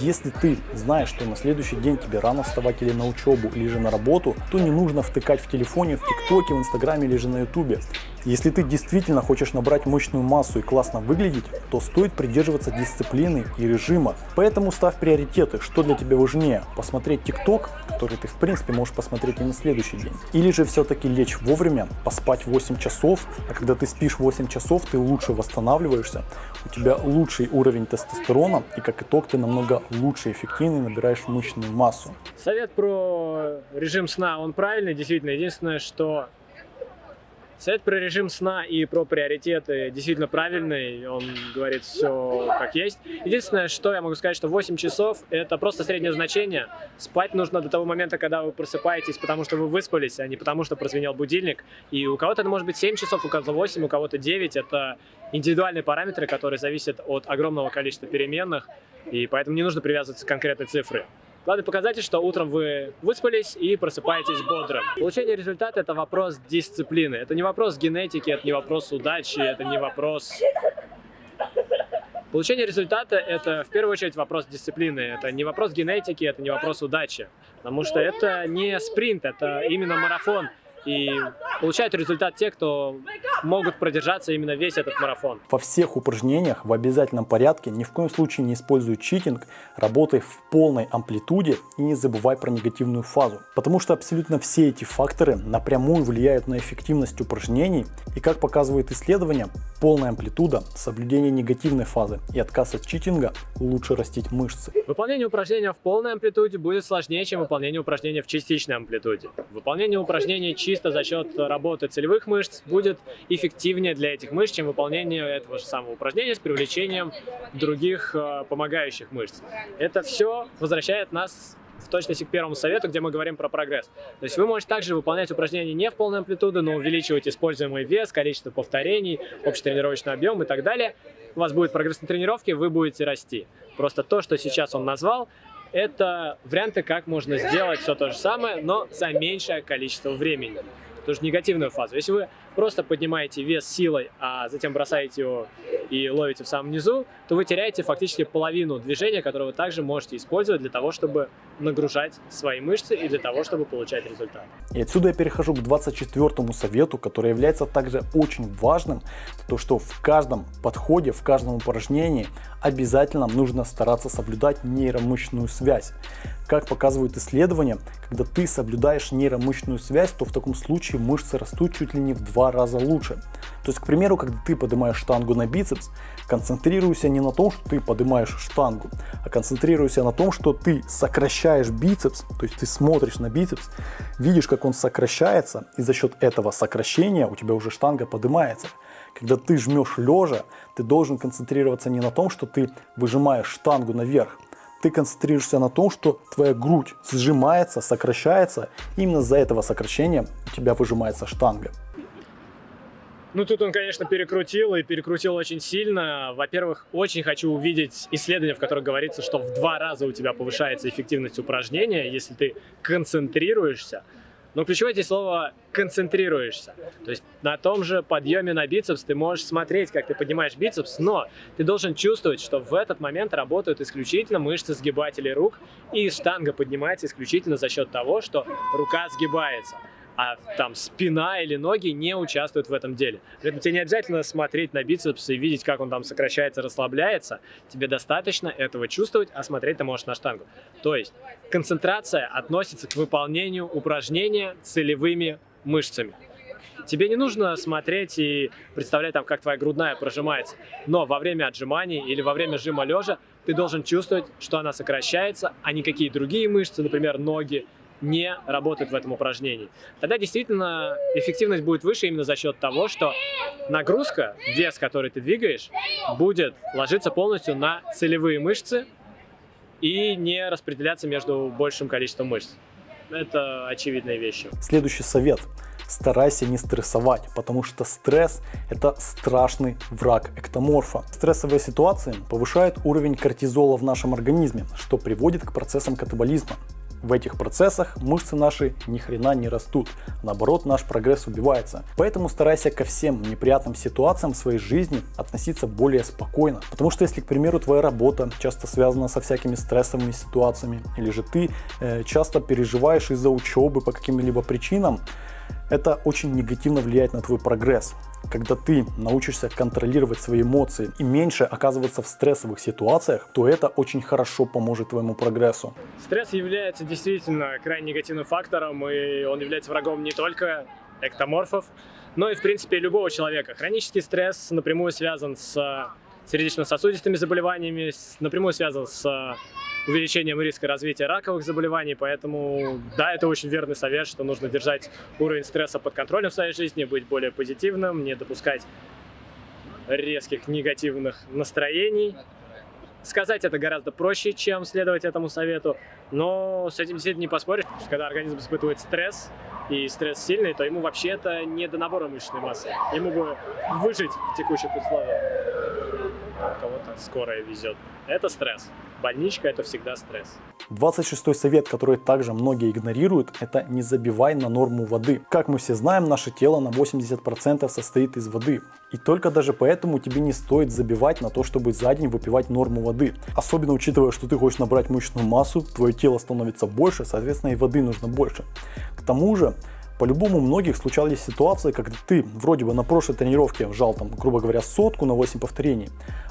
Если ты знаешь, что на следующий день тебе рано вставать или на учебу, или же на работу, то не нужно втыкать в телефоне, в ТикТоке, в Инстаграме или же на Ютубе. Если ты действительно хочешь набрать мощную массу и классно выглядеть, то стоит придерживаться дисциплины и режима. Поэтому ставь приоритеты, что для тебя важнее, посмотреть ТикТок, который ты в принципе можешь посмотреть и на следующий день, или же все-таки лечь вовремя, поспать 8 часов, а когда ты спишь 8 часов, ты лучше восстанавливаешься, у тебя лучший уровень тестостерона и как итог ты намного лучше и эффективнее набираешь мышечную массу. Совет про режим сна, он правильный, действительно. Единственное, что Совет про режим сна и про приоритеты действительно правильный, он говорит все как есть. Единственное, что я могу сказать, что 8 часов это просто среднее значение. Спать нужно до того момента, когда вы просыпаетесь, потому что вы выспались, а не потому что прозвенел будильник. И у кого-то это может быть 7 часов, у кого-то 8, у кого-то 9. Это индивидуальные параметры, которые зависят от огромного количества переменных, и поэтому не нужно привязываться к конкретной цифре. Главный показатель, что утром вы выспались и просыпаетесь бодрым. Получение результата – это вопрос дисциплины. Это не вопрос генетики, это не вопрос удачи, это не вопрос... Получение результата – это в первую очередь вопрос дисциплины. Это не вопрос генетики, это не вопрос удачи. Потому что это не спринт, это именно марафон. И получают результат те, кто могут продержаться именно весь этот марафон. Во всех упражнениях в обязательном порядке ни в коем случае не используй читинг, работай в полной амплитуде и не забывай про негативную фазу. Потому что абсолютно все эти факторы напрямую влияют на эффективность упражнений и как показывают исследования, полная амплитуда, соблюдение негативной фазы и отказ от читинга лучше растить мышцы. Выполнение упражнения в полной амплитуде будет сложнее, чем выполнение упражнения в частичной амплитуде. Выполнение упражнений чисто за счет работы целевых мышц будет эффективнее для этих мышц, чем выполнение этого же самого упражнения с привлечением других э, помогающих мышц. Это все возвращает нас в точности к первому совету, где мы говорим про прогресс. То есть вы можете также выполнять упражнения не в полной амплитуде, но увеличивать используемый вес, количество повторений, общий тренировочный объем и так далее. У вас будет прогресс на тренировке, вы будете расти. Просто то, что сейчас он назвал, это варианты, как можно сделать все то же самое, но за меньшее количество времени. Тоже негативную фазу. Если вы просто поднимаете вес силой, а затем бросаете его и ловите в самом низу, то вы теряете фактически половину движения, которое вы также можете использовать для того, чтобы нагружать свои мышцы и для того, чтобы получать результат. И отсюда я перехожу к 24 совету, который является также очень важным, то что в каждом подходе, в каждом упражнении обязательно нужно стараться соблюдать нейромышечную связь. Как показывают исследования, когда ты соблюдаешь нейромышечную связь, то в таком случае мышцы растут чуть ли не в два раза лучше. То есть, к примеру, когда ты поднимаешь штангу на бицепс, концентрируйся не на том, что ты поднимаешь штангу, а концентрируйся на том, что ты сокращаешь бицепс, то есть ты смотришь на бицепс, видишь, как он сокращается, и за счет этого сокращения у тебя уже штанга поднимается. Когда ты жмешь лежа, ты должен концентрироваться не на том, что ты выжимаешь штангу наверх, ты концентрируешься на том, что твоя грудь сжимается, сокращается, именно за этого сокращения у тебя выжимается штанга. Ну, тут он, конечно, перекрутил, и перекрутил очень сильно. Во-первых, очень хочу увидеть исследование, в котором говорится, что в два раза у тебя повышается эффективность упражнения, если ты концентрируешься. Но ключевое здесь слово «концентрируешься». То есть на том же подъеме на бицепс ты можешь смотреть, как ты поднимаешь бицепс, но ты должен чувствовать, что в этот момент работают исключительно мышцы сгибателей рук, и штанга поднимается исключительно за счет того, что рука сгибается а там спина или ноги не участвуют в этом деле. Поэтому тебе не обязательно смотреть на бицепс и видеть, как он там сокращается, расслабляется. Тебе достаточно этого чувствовать, а смотреть ты можешь на штангу. То есть концентрация относится к выполнению упражнения целевыми мышцами. Тебе не нужно смотреть и представлять, там, как твоя грудная прожимается, но во время отжиманий или во время жима лежа ты должен чувствовать, что она сокращается, а никакие другие мышцы, например, ноги не работают в этом упражнении. Тогда действительно эффективность будет выше именно за счет того, что нагрузка, вес, который ты двигаешь, будет ложиться полностью на целевые мышцы и не распределяться между большим количеством мышц. Это очевидные вещи. Следующий совет. Старайся не стрессовать, потому что стресс – это страшный враг эктоморфа. Стрессовые ситуации повышают уровень кортизола в нашем организме, что приводит к процессам катаболизма. В этих процессах мышцы наши ни хрена не растут, наоборот наш прогресс убивается. Поэтому старайся ко всем неприятным ситуациям в своей жизни относиться более спокойно. Потому что если, к примеру, твоя работа часто связана со всякими стрессовыми ситуациями, или же ты э, часто переживаешь из-за учебы по каким-либо причинам, это очень негативно влияет на твой прогресс. Когда ты научишься контролировать свои эмоции и меньше оказываться в стрессовых ситуациях, то это очень хорошо поможет твоему прогрессу. Стресс является действительно крайне негативным фактором, и он является врагом не только эктоморфов, но и, в принципе, любого человека. Хронический стресс напрямую связан с сердечно-сосудистыми заболеваниями, напрямую связан с увеличением риска развития раковых заболеваний, поэтому да, это очень верный совет, что нужно держать уровень стресса под контролем в своей жизни, быть более позитивным, не допускать резких негативных настроений. Сказать это гораздо проще, чем следовать этому совету, но с этим действительно не поспоришь, потому что когда организм испытывает стресс, и стресс сильный, то ему вообще это не до набора мышечной массы. Ему бы выжить в текущих условиях. Кого-то скорая везет. Это стресс. Больничка – это всегда стресс. 26 совет, который также многие игнорируют, это не забивай на норму воды. Как мы все знаем, наше тело на 80% состоит из воды. И только даже поэтому тебе не стоит забивать на то, чтобы за день выпивать норму воды. Особенно учитывая, что ты хочешь набрать мышечную массу, твое тело становится больше, соответственно и воды нужно больше. К тому же, по-любому у многих случались ситуации, когда ты вроде бы на прошлой тренировке вжал там, грубо говоря, сотку на 8 повторений,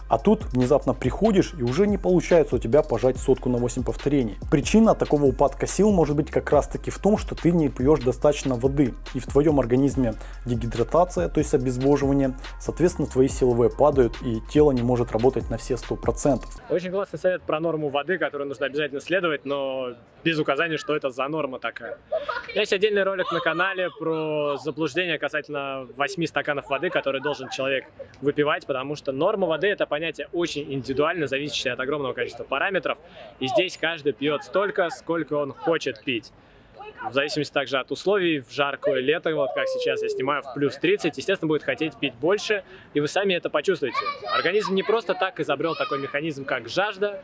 а тут внезапно приходишь и уже не получается у тебя пожать сотку на 8 повторений. Причина такого упадка сил может быть как раз таки в том, что ты не пьешь достаточно воды и в твоем организме дегидратация, то есть обезвоживание, соответственно твои силовые падают и тело не может работать на все 100%. Очень классный совет про норму воды, которую нужно обязательно следовать, но без указания, что это за норма такая. Есть отдельный ролик на канале про заблуждение касательно 8 стаканов воды, которые должен человек выпивать, потому что норма воды это понятие очень индивидуально, зависящее от огромного количества параметров. И здесь каждый пьет столько, сколько он хочет пить. В зависимости также от условий, в жаркое лето, вот как сейчас я снимаю в плюс 30, естественно, будет хотеть пить больше, и вы сами это почувствуете. Организм не просто так изобрел такой механизм, как жажда,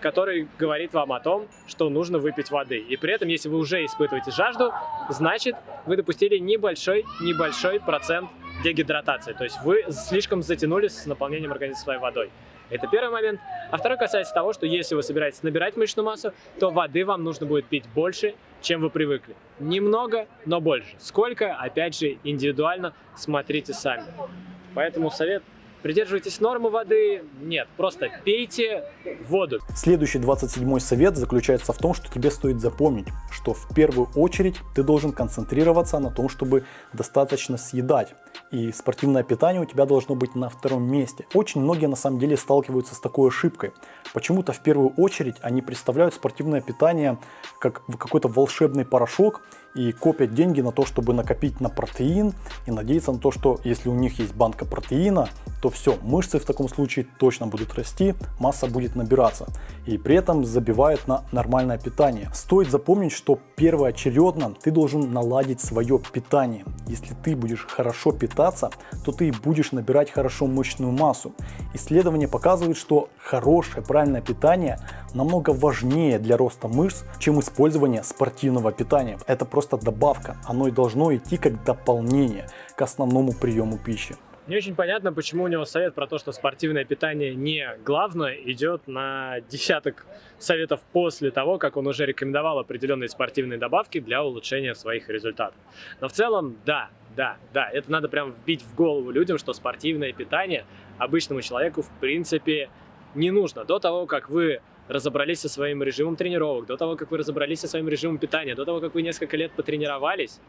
который говорит вам о том, что нужно выпить воды. И при этом, если вы уже испытываете жажду, значит, вы допустили небольшой-небольшой процент дегидратации. То есть вы слишком затянулись с наполнением организма своей водой. Это первый момент. А второй касается того, что если вы собираетесь набирать мышечную массу, то воды вам нужно будет пить больше, чем вы привыкли. Немного, но больше. Сколько, опять же, индивидуально смотрите сами. Поэтому совет Придерживайтесь нормы воды? Нет, просто пейте воду. Следующий 27 совет заключается в том, что тебе стоит запомнить, что в первую очередь ты должен концентрироваться на том, чтобы достаточно съедать. И спортивное питание у тебя должно быть на втором месте. Очень многие на самом деле сталкиваются с такой ошибкой. Почему-то в первую очередь они представляют спортивное питание как какой-то волшебный порошок и копят деньги на то, чтобы накопить на протеин и надеяться на то, что если у них есть банка протеина, то все, мышцы в таком случае точно будут расти, масса будет набираться. И при этом забивают на нормальное питание. Стоит запомнить, что первоочередно ты должен наладить свое питание. Если ты будешь хорошо питаться, то ты будешь набирать хорошо мышечную массу. Исследования показывают, что хорошее правильное питание намного важнее для роста мышц, чем использование спортивного питания. Это просто добавка, оно и должно идти как дополнение к основному приему пищи. Не очень понятно, почему у него совет про то, что спортивное питание не главное, идет на десяток советов после того, как он уже рекомендовал определенные спортивные добавки для улучшения своих результатов. Но в целом, да, да, да, это надо прям вбить в голову людям, что спортивное питание обычному человеку в принципе не нужно. До того, как вы разобрались со своим режимом тренировок, до того, как вы разобрались со своим режимом питания, до того, как вы несколько лет потренировались,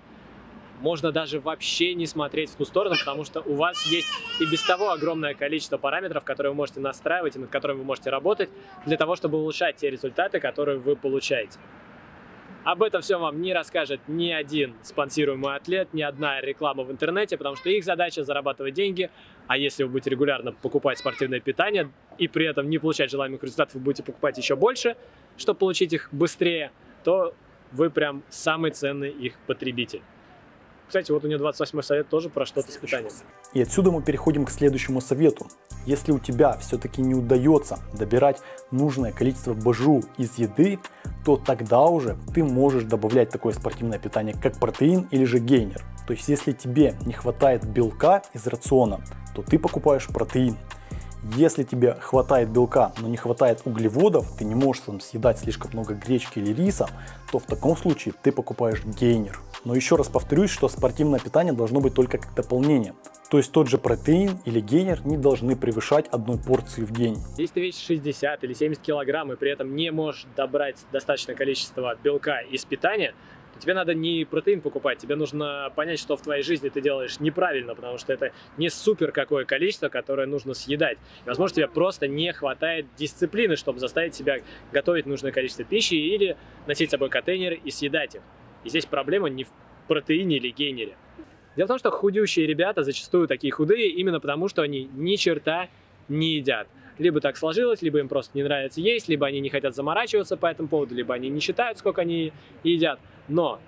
можно даже вообще не смотреть в ту сторону, потому что у вас есть и без того огромное количество параметров, которые вы можете настраивать и над которыми вы можете работать для того, чтобы улучшать те результаты, которые вы получаете. Об этом все вам не расскажет ни один спонсируемый атлет, ни одна реклама в интернете, потому что их задача зарабатывать деньги, а если вы будете регулярно покупать спортивное питание и при этом не получать желаемых результатов, вы будете покупать еще больше, чтобы получить их быстрее, то вы прям самый ценный их потребитель. Кстати, вот у нее 28 совет тоже про что-то с питанием. И отсюда мы переходим к следующему совету. Если у тебя все-таки не удается добирать нужное количество БЖУ из еды, то тогда уже ты можешь добавлять такое спортивное питание, как протеин или же гейнер. То есть, если тебе не хватает белка из рациона, то ты покупаешь протеин. Если тебе хватает белка, но не хватает углеводов, ты не можешь там съедать слишком много гречки или риса, то в таком случае ты покупаешь гейнер. Но еще раз повторюсь, что спортивное питание должно быть только как дополнение. То есть тот же протеин или гейнер не должны превышать одной порции в день. Если ты весишь 60 или 70 килограмм и при этом не можешь добрать достаточное количество белка из питания, то тебе надо не протеин покупать, тебе нужно понять, что в твоей жизни ты делаешь неправильно, потому что это не супер какое количество, которое нужно съедать. И, возможно, тебе просто не хватает дисциплины, чтобы заставить себя готовить нужное количество пищи или носить с собой контейнер и съедать их. И здесь проблема не в протеине или гейнере. Дело в том, что худеющие ребята зачастую такие худые именно потому, что они ни черта не едят. Либо так сложилось, либо им просто не нравится есть, либо они не хотят заморачиваться по этому поводу, либо они не считают, сколько они едят. Но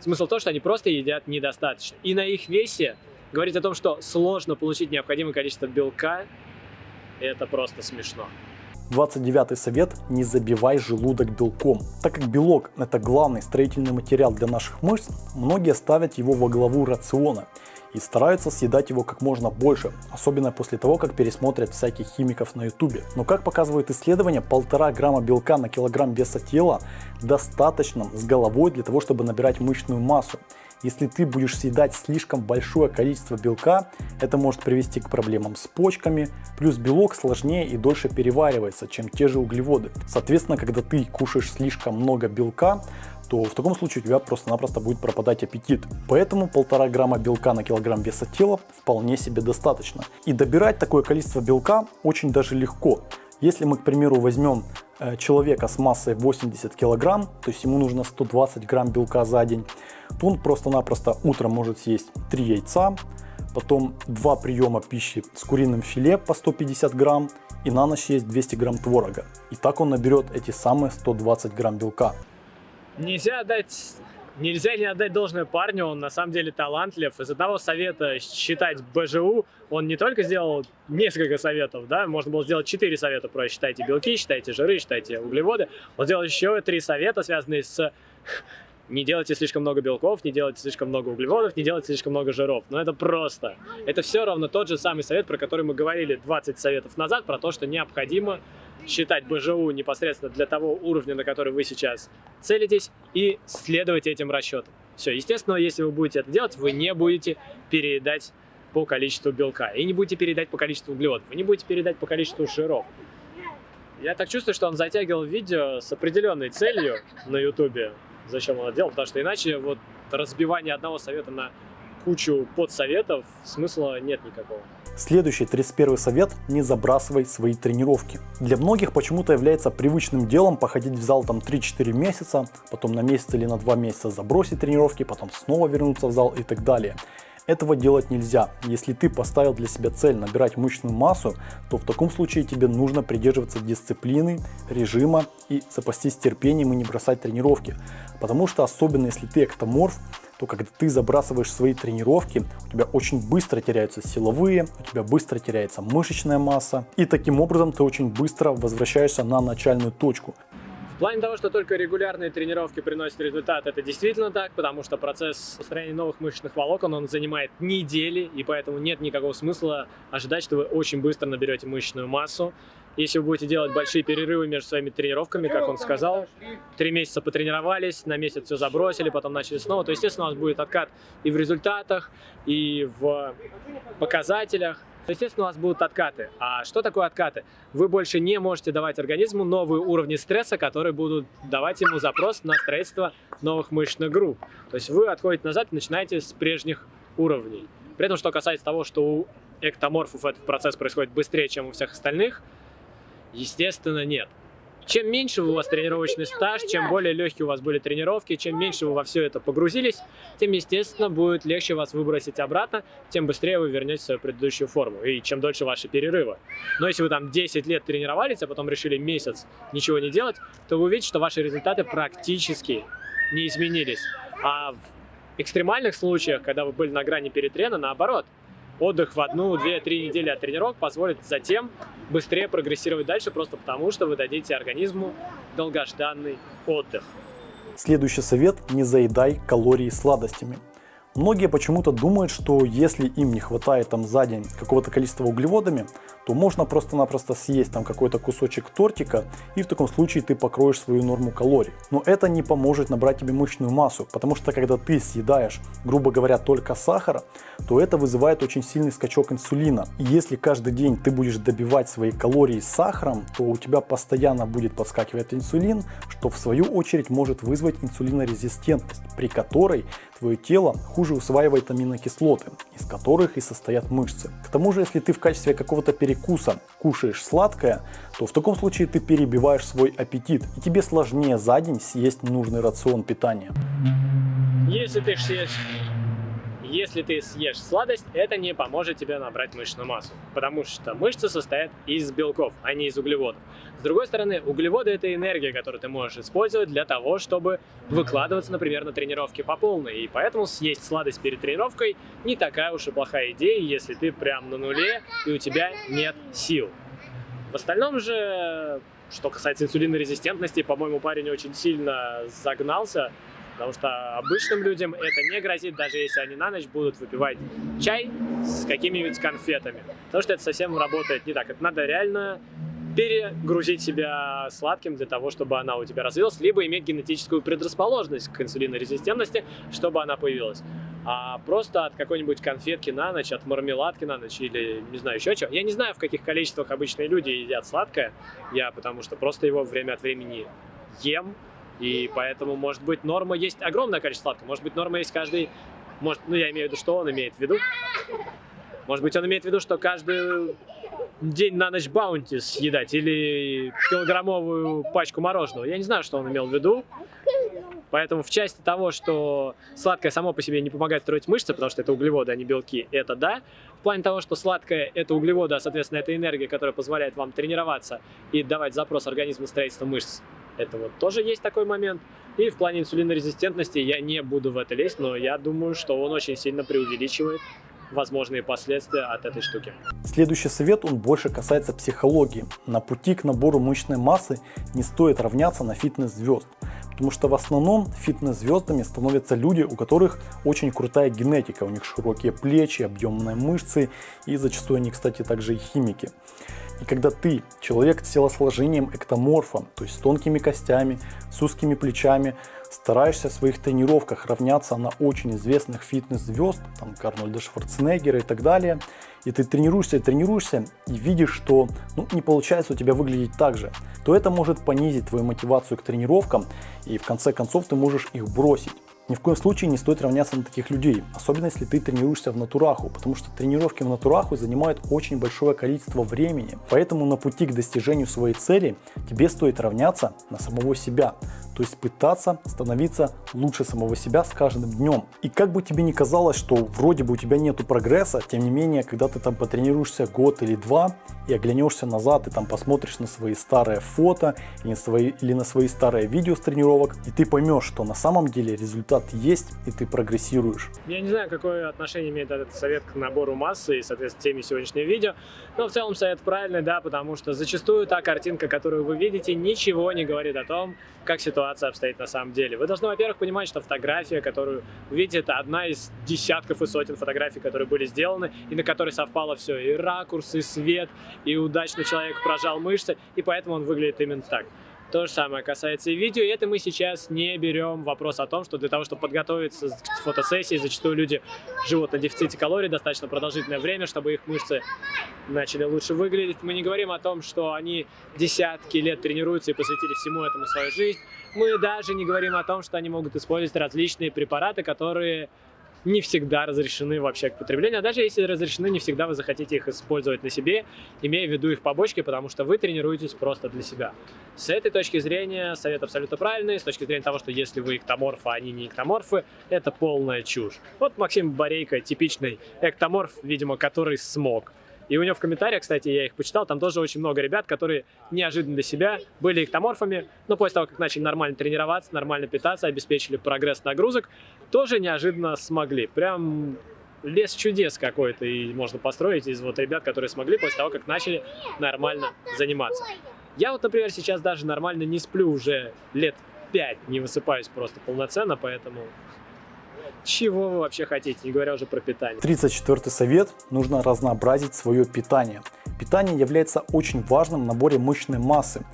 смысл в том, что они просто едят недостаточно. И на их весе говорить о том, что сложно получить необходимое количество белка, это просто смешно. 29 совет – не забивай желудок белком. Так как белок – это главный строительный материал для наших мышц, многие ставят его во главу рациона и стараются съедать его как можно больше, особенно после того, как пересмотрят всяких химиков на ютубе. Но как показывают исследования, полтора грамма белка на килограмм веса тела достаточно с головой для того, чтобы набирать мышечную массу. Если ты будешь съедать слишком большое количество белка, это может привести к проблемам с почками, плюс белок сложнее и дольше переваривается, чем те же углеводы. Соответственно, когда ты кушаешь слишком много белка, то в таком случае у тебя просто-напросто будет пропадать аппетит. Поэтому полтора грамма белка на килограмм веса тела вполне себе достаточно. И добирать такое количество белка очень даже легко. Если мы, к примеру, возьмем э, человека с массой 80 килограмм, то есть ему нужно 120 грамм белка за день, то он просто-напросто утром может съесть 3 яйца, потом 2 приема пищи с куриным филе по 150 грамм и на ночь есть 200 грамм творога. И так он наберет эти самые 120 грамм белка. Нельзя дать Нельзя не отдать должное парню, он на самом деле талантлив. Из одного совета считать БЖУ, он не только сделал несколько советов, да, можно было сделать четыре совета про считайте белки, считайте жиры, считайте углеводы. Он сделал еще три совета, связанные с не делайте слишком много белков, не делайте слишком много углеводов, не делайте слишком много жиров. Но это просто. Это все равно тот же самый совет, про который мы говорили 20 советов назад, про то, что необходимо считать БЖУ непосредственно для того уровня, на который вы сейчас целитесь, и следовать этим расчетам. Все, естественно, если вы будете это делать, вы не будете переедать по количеству белка, и не будете передать по количеству углеводов, вы не будете передать по количеству жиров. Я так чувствую, что он затягивал видео с определенной целью на ютубе, зачем он это делал, потому что иначе вот разбивание одного совета на кучу подсоветов смысла нет никакого. Следующий, 31 совет – не забрасывай свои тренировки. Для многих почему-то является привычным делом походить в зал там 3-4 месяца, потом на месяц или на 2 месяца забросить тренировки, потом снова вернуться в зал и так далее. Этого делать нельзя. Если ты поставил для себя цель набирать мышечную массу, то в таком случае тебе нужно придерживаться дисциплины, режима и запастись терпением и не бросать тренировки. Потому что особенно если ты эктоморф, то когда ты забрасываешь свои тренировки, у тебя очень быстро теряются силовые, у тебя быстро теряется мышечная масса, и таким образом ты очень быстро возвращаешься на начальную точку. В плане того, что только регулярные тренировки приносят результат, это действительно так, потому что процесс построения новых мышечных волокон, он занимает недели, и поэтому нет никакого смысла ожидать, что вы очень быстро наберете мышечную массу. Если вы будете делать большие перерывы между своими тренировками, как он сказал, три месяца потренировались, на месяц все забросили, потом начали снова, то, естественно, у вас будет откат и в результатах, и в показателях. Естественно, у вас будут откаты. А что такое откаты? Вы больше не можете давать организму новые уровни стресса, которые будут давать ему запрос на строительство новых мышечных групп. То есть вы отходите назад и начинаете с прежних уровней. При этом, что касается того, что у эктоморфов этот процесс происходит быстрее, чем у всех остальных, естественно, нет. Чем меньше у вас тренировочный стаж, чем более легкие у вас были тренировки, чем меньше вы во все это погрузились, тем, естественно, будет легче вас выбросить обратно, тем быстрее вы вернете свою предыдущую форму, и чем дольше ваши перерывы. Но если вы там 10 лет тренировались, а потом решили месяц ничего не делать, то вы увидите, что ваши результаты практически не изменились. А в экстремальных случаях, когда вы были на грани перетрена, наоборот – отдых в одну, две, три недели от тренировок позволит затем быстрее прогрессировать дальше, просто потому что вы дадите организму долгожданный отдых. Следующий совет – не заедай калории сладостями. Многие почему-то думают, что если им не хватает там за день какого-то количества углеводами, то можно просто-напросто съесть там какой-то кусочек тортика, и в таком случае ты покроешь свою норму калорий. Но это не поможет набрать тебе мышечную массу, потому что когда ты съедаешь, грубо говоря, только сахара, то это вызывает очень сильный скачок инсулина. И если каждый день ты будешь добивать свои калории сахаром, то у тебя постоянно будет подскакивать инсулин, что в свою очередь может вызвать инсулинорезистентность, при которой твое тело хуже усваивает аминокислоты, из которых и состоят мышцы. К тому же, если ты в качестве какого-то перекуса кушаешь сладкое, то в таком случае ты перебиваешь свой аппетит, и тебе сложнее за день съесть нужный рацион питания. Если ты съешь если ты съешь сладость, это не поможет тебе набрать мышечную массу, потому что мышцы состоят из белков, а не из углеводов. С другой стороны, углеводы – это энергия, которую ты можешь использовать для того, чтобы выкладываться, например, на тренировке по полной. И поэтому съесть сладость перед тренировкой не такая уж и плохая идея, если ты прям на нуле и у тебя нет сил. В остальном же, что касается инсулинорезистентности, по-моему, парень очень сильно загнался. Потому что обычным людям это не грозит, даже если они на ночь будут выпивать чай с какими-нибудь конфетами. Потому что это совсем работает не так. Это надо реально перегрузить себя сладким для того, чтобы она у тебя развилась, либо иметь генетическую предрасположенность к инсулинорезистентности, чтобы она появилась. А просто от какой-нибудь конфетки на ночь, от мармеладки на ночь или не знаю еще чего. Я не знаю, в каких количествах обычные люди едят сладкое, я потому что просто его время от времени ем, и поэтому, может быть, норма есть огромное количество сладкого. Может быть, норма есть каждый... Может, ну, я имею в виду, что он имеет в виду. Может быть, он имеет в виду, что каждый день на ночь баунти съедать или килограммовую пачку мороженого. Я не знаю, что он имел в виду. Поэтому в части того, что сладкое само по себе не помогает строить мышцы, потому что это углеводы, а не белки, это да. В плане того, что сладкое – это углеводы, а, соответственно, это энергия, которая позволяет вам тренироваться и давать запрос организму строительства мышц, это вот тоже есть такой момент. И в плане инсулинорезистентности я не буду в это лезть, но я думаю, что он очень сильно преувеличивает возможные последствия от этой штуки. Следующий совет, он больше касается психологии. На пути к набору мышечной массы не стоит равняться на фитнес-звезд. Потому что в основном фитнес-звездами становятся люди, у которых очень крутая генетика. У них широкие плечи, объемные мышцы и зачастую они, кстати, также и химики. И когда ты, человек с телосложением эктоморфа, то есть с тонкими костями, с узкими плечами, стараешься в своих тренировках равняться на очень известных фитнес-звезд, там Арнольда Шварценеггера и так далее, и ты тренируешься и тренируешься, и видишь, что ну, не получается у тебя выглядеть так же, то это может понизить твою мотивацию к тренировкам, и в конце концов ты можешь их бросить. Ни в коем случае не стоит равняться на таких людей, особенно если ты тренируешься в натураху, потому что тренировки в натураху занимают очень большое количество времени. Поэтому на пути к достижению своей цели тебе стоит равняться на самого себя. То есть пытаться становиться лучше самого себя с каждым днем. И как бы тебе ни казалось, что вроде бы у тебя нету прогресса, тем не менее, когда ты там потренируешься год или два и оглянешься назад, и там посмотришь на свои старые фото или на свои, или на свои старые видео с тренировок, и ты поймешь, что на самом деле результат есть, и ты прогрессируешь. Я не знаю, какое отношение имеет этот совет к набору массы и, соответственно, теме сегодняшнего видео, но в целом совет правильный, да, потому что зачастую та картинка, которую вы видите, ничего не говорит о том, как ситуация обстоит на самом деле. Вы должны, во-первых, понимать, что фотография, которую вы видите, это одна из десятков и сотен фотографий, которые были сделаны, и на которой совпало все, и ракурс, и свет, и удачно человек прожал мышцы, и поэтому он выглядит именно так. То же самое касается и видео, и это мы сейчас не берем вопрос о том, что для того, чтобы подготовиться к фотосессии, зачастую люди живут на дефиците калорий достаточно продолжительное время, чтобы их мышцы начали лучше выглядеть. Мы не говорим о том, что они десятки лет тренируются и посвятили всему этому свою жизнь. Мы даже не говорим о том, что они могут использовать различные препараты, которые не всегда разрешены вообще к потреблению, а даже если разрешены, не всегда вы захотите их использовать на себе, имея в виду их побочки, потому что вы тренируетесь просто для себя. С этой точки зрения совет абсолютно правильный, с точки зрения того, что если вы эктоморф, а они не эктоморфы, это полная чушь. Вот Максим Борейко, типичный эктоморф, видимо, который смог. И у него в комментариях, кстати, я их почитал, там тоже очень много ребят, которые неожиданно для себя были эктоморфами, но после того, как начали нормально тренироваться, нормально питаться, обеспечили прогресс нагрузок, тоже неожиданно смогли. Прям лес чудес какой-то и можно построить из вот ребят, которые смогли после того, как начали нормально заниматься. Я вот, например, сейчас даже нормально не сплю уже лет 5, не высыпаюсь просто полноценно, поэтому чего вы вообще хотите, не говоря уже про питание. 34 совет. Нужно разнообразить свое питание. Питание является очень важным в наборе мышечной массы.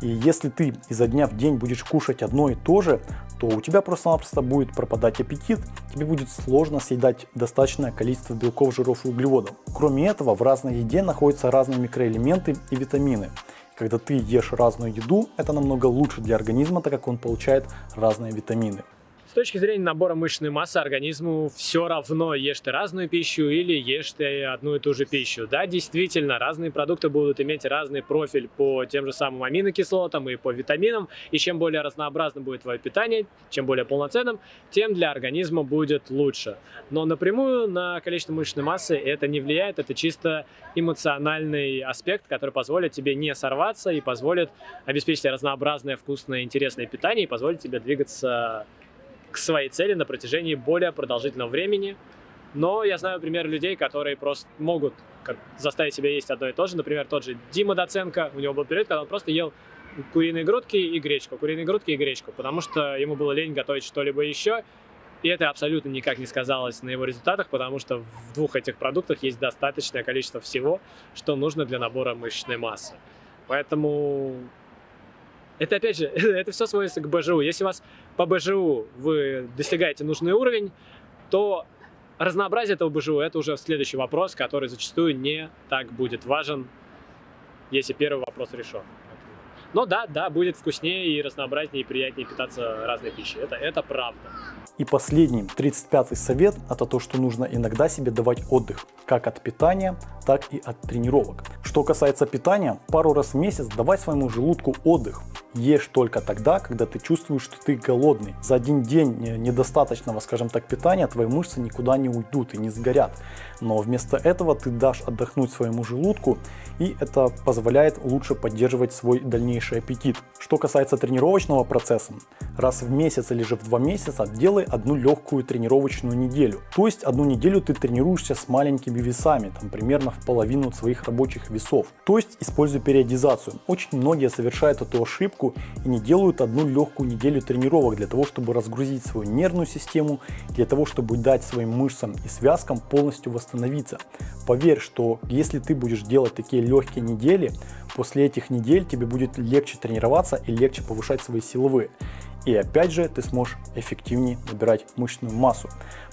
И если ты изо дня в день будешь кушать одно и то же, то у тебя просто-напросто будет пропадать аппетит, тебе будет сложно съедать достаточное количество белков, жиров и углеводов. Кроме этого, в разной еде находятся разные микроэлементы и витамины. Когда ты ешь разную еду, это намного лучше для организма, так как он получает разные витамины. С точки зрения набора мышечной массы организму все равно, ешь ты разную пищу или ешь ты одну и ту же пищу. Да, действительно, разные продукты будут иметь разный профиль по тем же самым аминокислотам и по витаминам. И чем более разнообразным будет твое питание, чем более полноценным, тем для организма будет лучше. Но напрямую на количество мышечной массы это не влияет, это чисто эмоциональный аспект, который позволит тебе не сорваться и позволит обеспечить разнообразное, вкусное, интересное питание и позволит тебе двигаться к своей цели на протяжении более продолжительного времени. Но я знаю пример людей, которые просто могут заставить себя есть одно и то же. Например, тот же Дима Доценко, у него был период, когда он просто ел куриные грудки и гречку, куриные грудки и гречку, потому что ему было лень готовить что-либо еще. И это абсолютно никак не сказалось на его результатах, потому что в двух этих продуктах есть достаточное количество всего, что нужно для набора мышечной массы. Поэтому это, опять же, это все сводится к БЖУ. Если у вас по БЖУ вы достигаете нужный уровень, то разнообразие этого БЖУ – это уже следующий вопрос, который зачастую не так будет важен, если первый вопрос решен. Но да, да, будет вкуснее и разнообразнее и приятнее питаться разной пищей. Это, это правда. И последний, 35-й совет, это то, что нужно иногда себе давать отдых, как от питания, так и от тренировок. Что касается питания, пару раз в месяц давай своему желудку отдых. Ешь только тогда, когда ты чувствуешь, что ты голодный. За один день недостаточного, скажем так, питания твои мышцы никуда не уйдут и не сгорят. Но вместо этого ты дашь отдохнуть своему желудку, и это позволяет лучше поддерживать свой дальнейший аппетит. Что касается тренировочного процесса, раз в месяц или же в два месяца делай одну легкую тренировочную неделю. То есть одну неделю ты тренируешься с маленькими весами, там примерно в половину своих рабочих весов. То есть используй периодизацию. Очень многие совершают эту ошибку и не делают одну легкую неделю тренировок для того, чтобы разгрузить свою нервную систему, для того, чтобы дать своим мышцам и связкам полностью восстановиться. Поверь, что если ты будешь делать такие легкие недели, после этих недель тебе будет легче тренироваться и легче повышать свои силовые. И опять же, ты сможешь эффективнее набирать мышечную массу.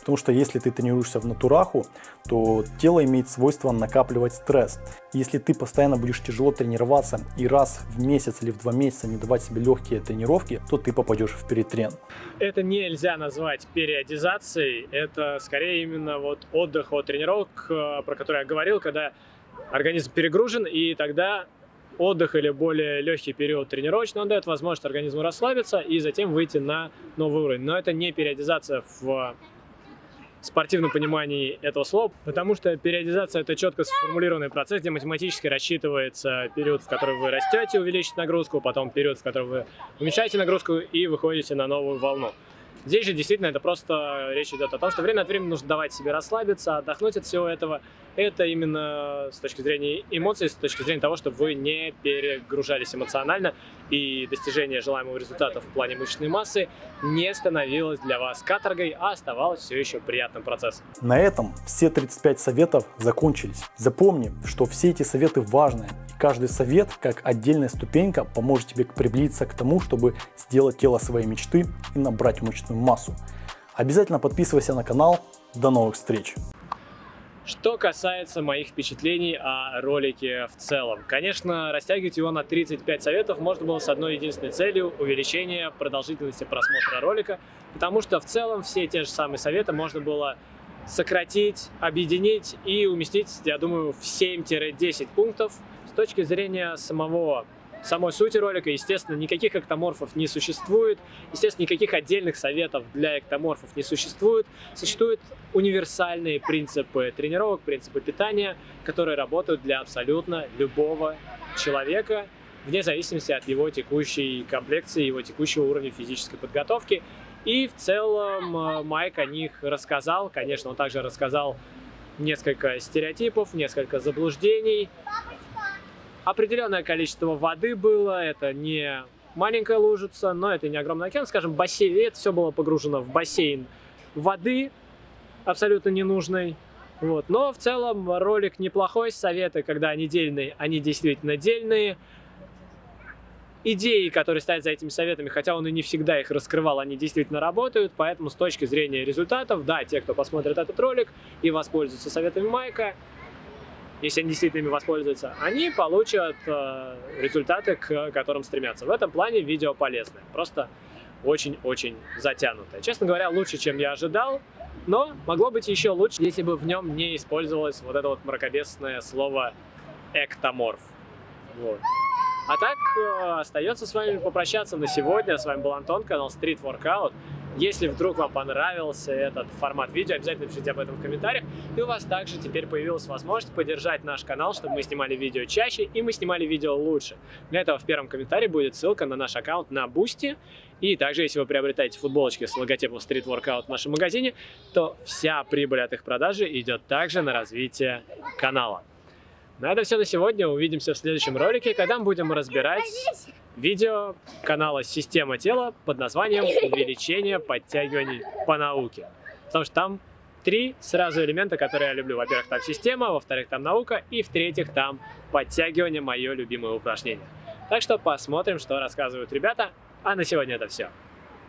Потому что если ты тренируешься в натураху, то тело имеет свойство накапливать стресс. Если ты постоянно будешь тяжело тренироваться и раз в месяц или в два месяца не давать себе легкие тренировки, то ты попадешь в перетрен. Это нельзя назвать периодизацией, это скорее именно вот отдых от тренировок, э, про который я говорил, когда организм перегружен, и тогда отдых или более легкий период тренировочный, он дает возможность организму расслабиться и затем выйти на новый уровень. Но это не периодизация в спортивном понимании этого слова, потому что периодизация это четко сформулированный процесс, где математически рассчитывается период, в который вы растете, увеличите нагрузку, потом период, в который вы уменьшаете нагрузку и выходите на новую волну. Здесь же действительно это просто речь идет о том, что время от времени нужно давать себе расслабиться, отдохнуть от всего этого. Это именно с точки зрения эмоций, с точки зрения того, чтобы вы не перегружались эмоционально и достижение желаемого результата в плане мышечной массы не становилось для вас каторгой, а оставалось все еще приятным процессом. На этом все 35 советов закончились. Запомни, что все эти советы важны. И каждый совет, как отдельная ступенька, поможет тебе приблизиться к тому, чтобы сделать тело своей мечты и набрать мышечную массу. Обязательно подписывайся на канал. До новых встреч! Что касается моих впечатлений о ролике в целом. Конечно, растягивать его на 35 советов можно было с одной единственной целью – увеличение продолжительности просмотра ролика, потому что в целом все те же самые советы можно было сократить, объединить и уместить, я думаю, в 7-10 пунктов. С точки зрения самого самой сути ролика. Естественно, никаких эктоморфов не существует. Естественно, никаких отдельных советов для эктоморфов не существует. Существуют универсальные принципы тренировок, принципы питания, которые работают для абсолютно любого человека, вне зависимости от его текущей комплекции, его текущего уровня физической подготовки. И в целом э, Майк о них рассказал. Конечно, он также рассказал несколько стереотипов, несколько заблуждений, определенное количество воды было, это не маленькая лужица, но это не огромный океан, скажем, бассейн, это все было погружено в бассейн воды, абсолютно ненужной. Вот. Но в целом ролик неплохой, советы, когда они дельные, они действительно дельные. Идеи, которые стоят за этими советами, хотя он и не всегда их раскрывал, они действительно работают, поэтому с точки зрения результатов, да, те, кто посмотрит этот ролик и воспользуется советами Майка, если они действительно ими воспользуются, они получат э, результаты, к которым стремятся. В этом плане видео полезное, просто очень-очень затянутое. Честно говоря, лучше, чем я ожидал, но могло быть еще лучше, если бы в нем не использовалось вот это вот мракобесное слово «эктоморф». Вот. А так, э, остается с вами попрощаться на сегодня. С вами был Антон, канал Street Workout. Если вдруг вам понравился этот формат видео, обязательно пишите об этом в комментариях. И у вас также теперь появилась возможность поддержать наш канал, чтобы мы снимали видео чаще и мы снимали видео лучше. Для этого в первом комментарии будет ссылка на наш аккаунт на Boosty. И также, если вы приобретаете футболочки с логотипом Street Workout в нашем магазине, то вся прибыль от их продажи идет также на развитие канала. На этом все на сегодня. Увидимся в следующем ролике, когда мы будем разбирать видео канала «Система тела» под названием «Увеличение подтягиваний по науке». Потому что там три сразу элемента, которые я люблю. Во-первых, там система, во-вторых, там наука, и в-третьих, там подтягивание, мое любимое упражнение. Так что посмотрим, что рассказывают ребята. А на сегодня это все.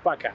Пока!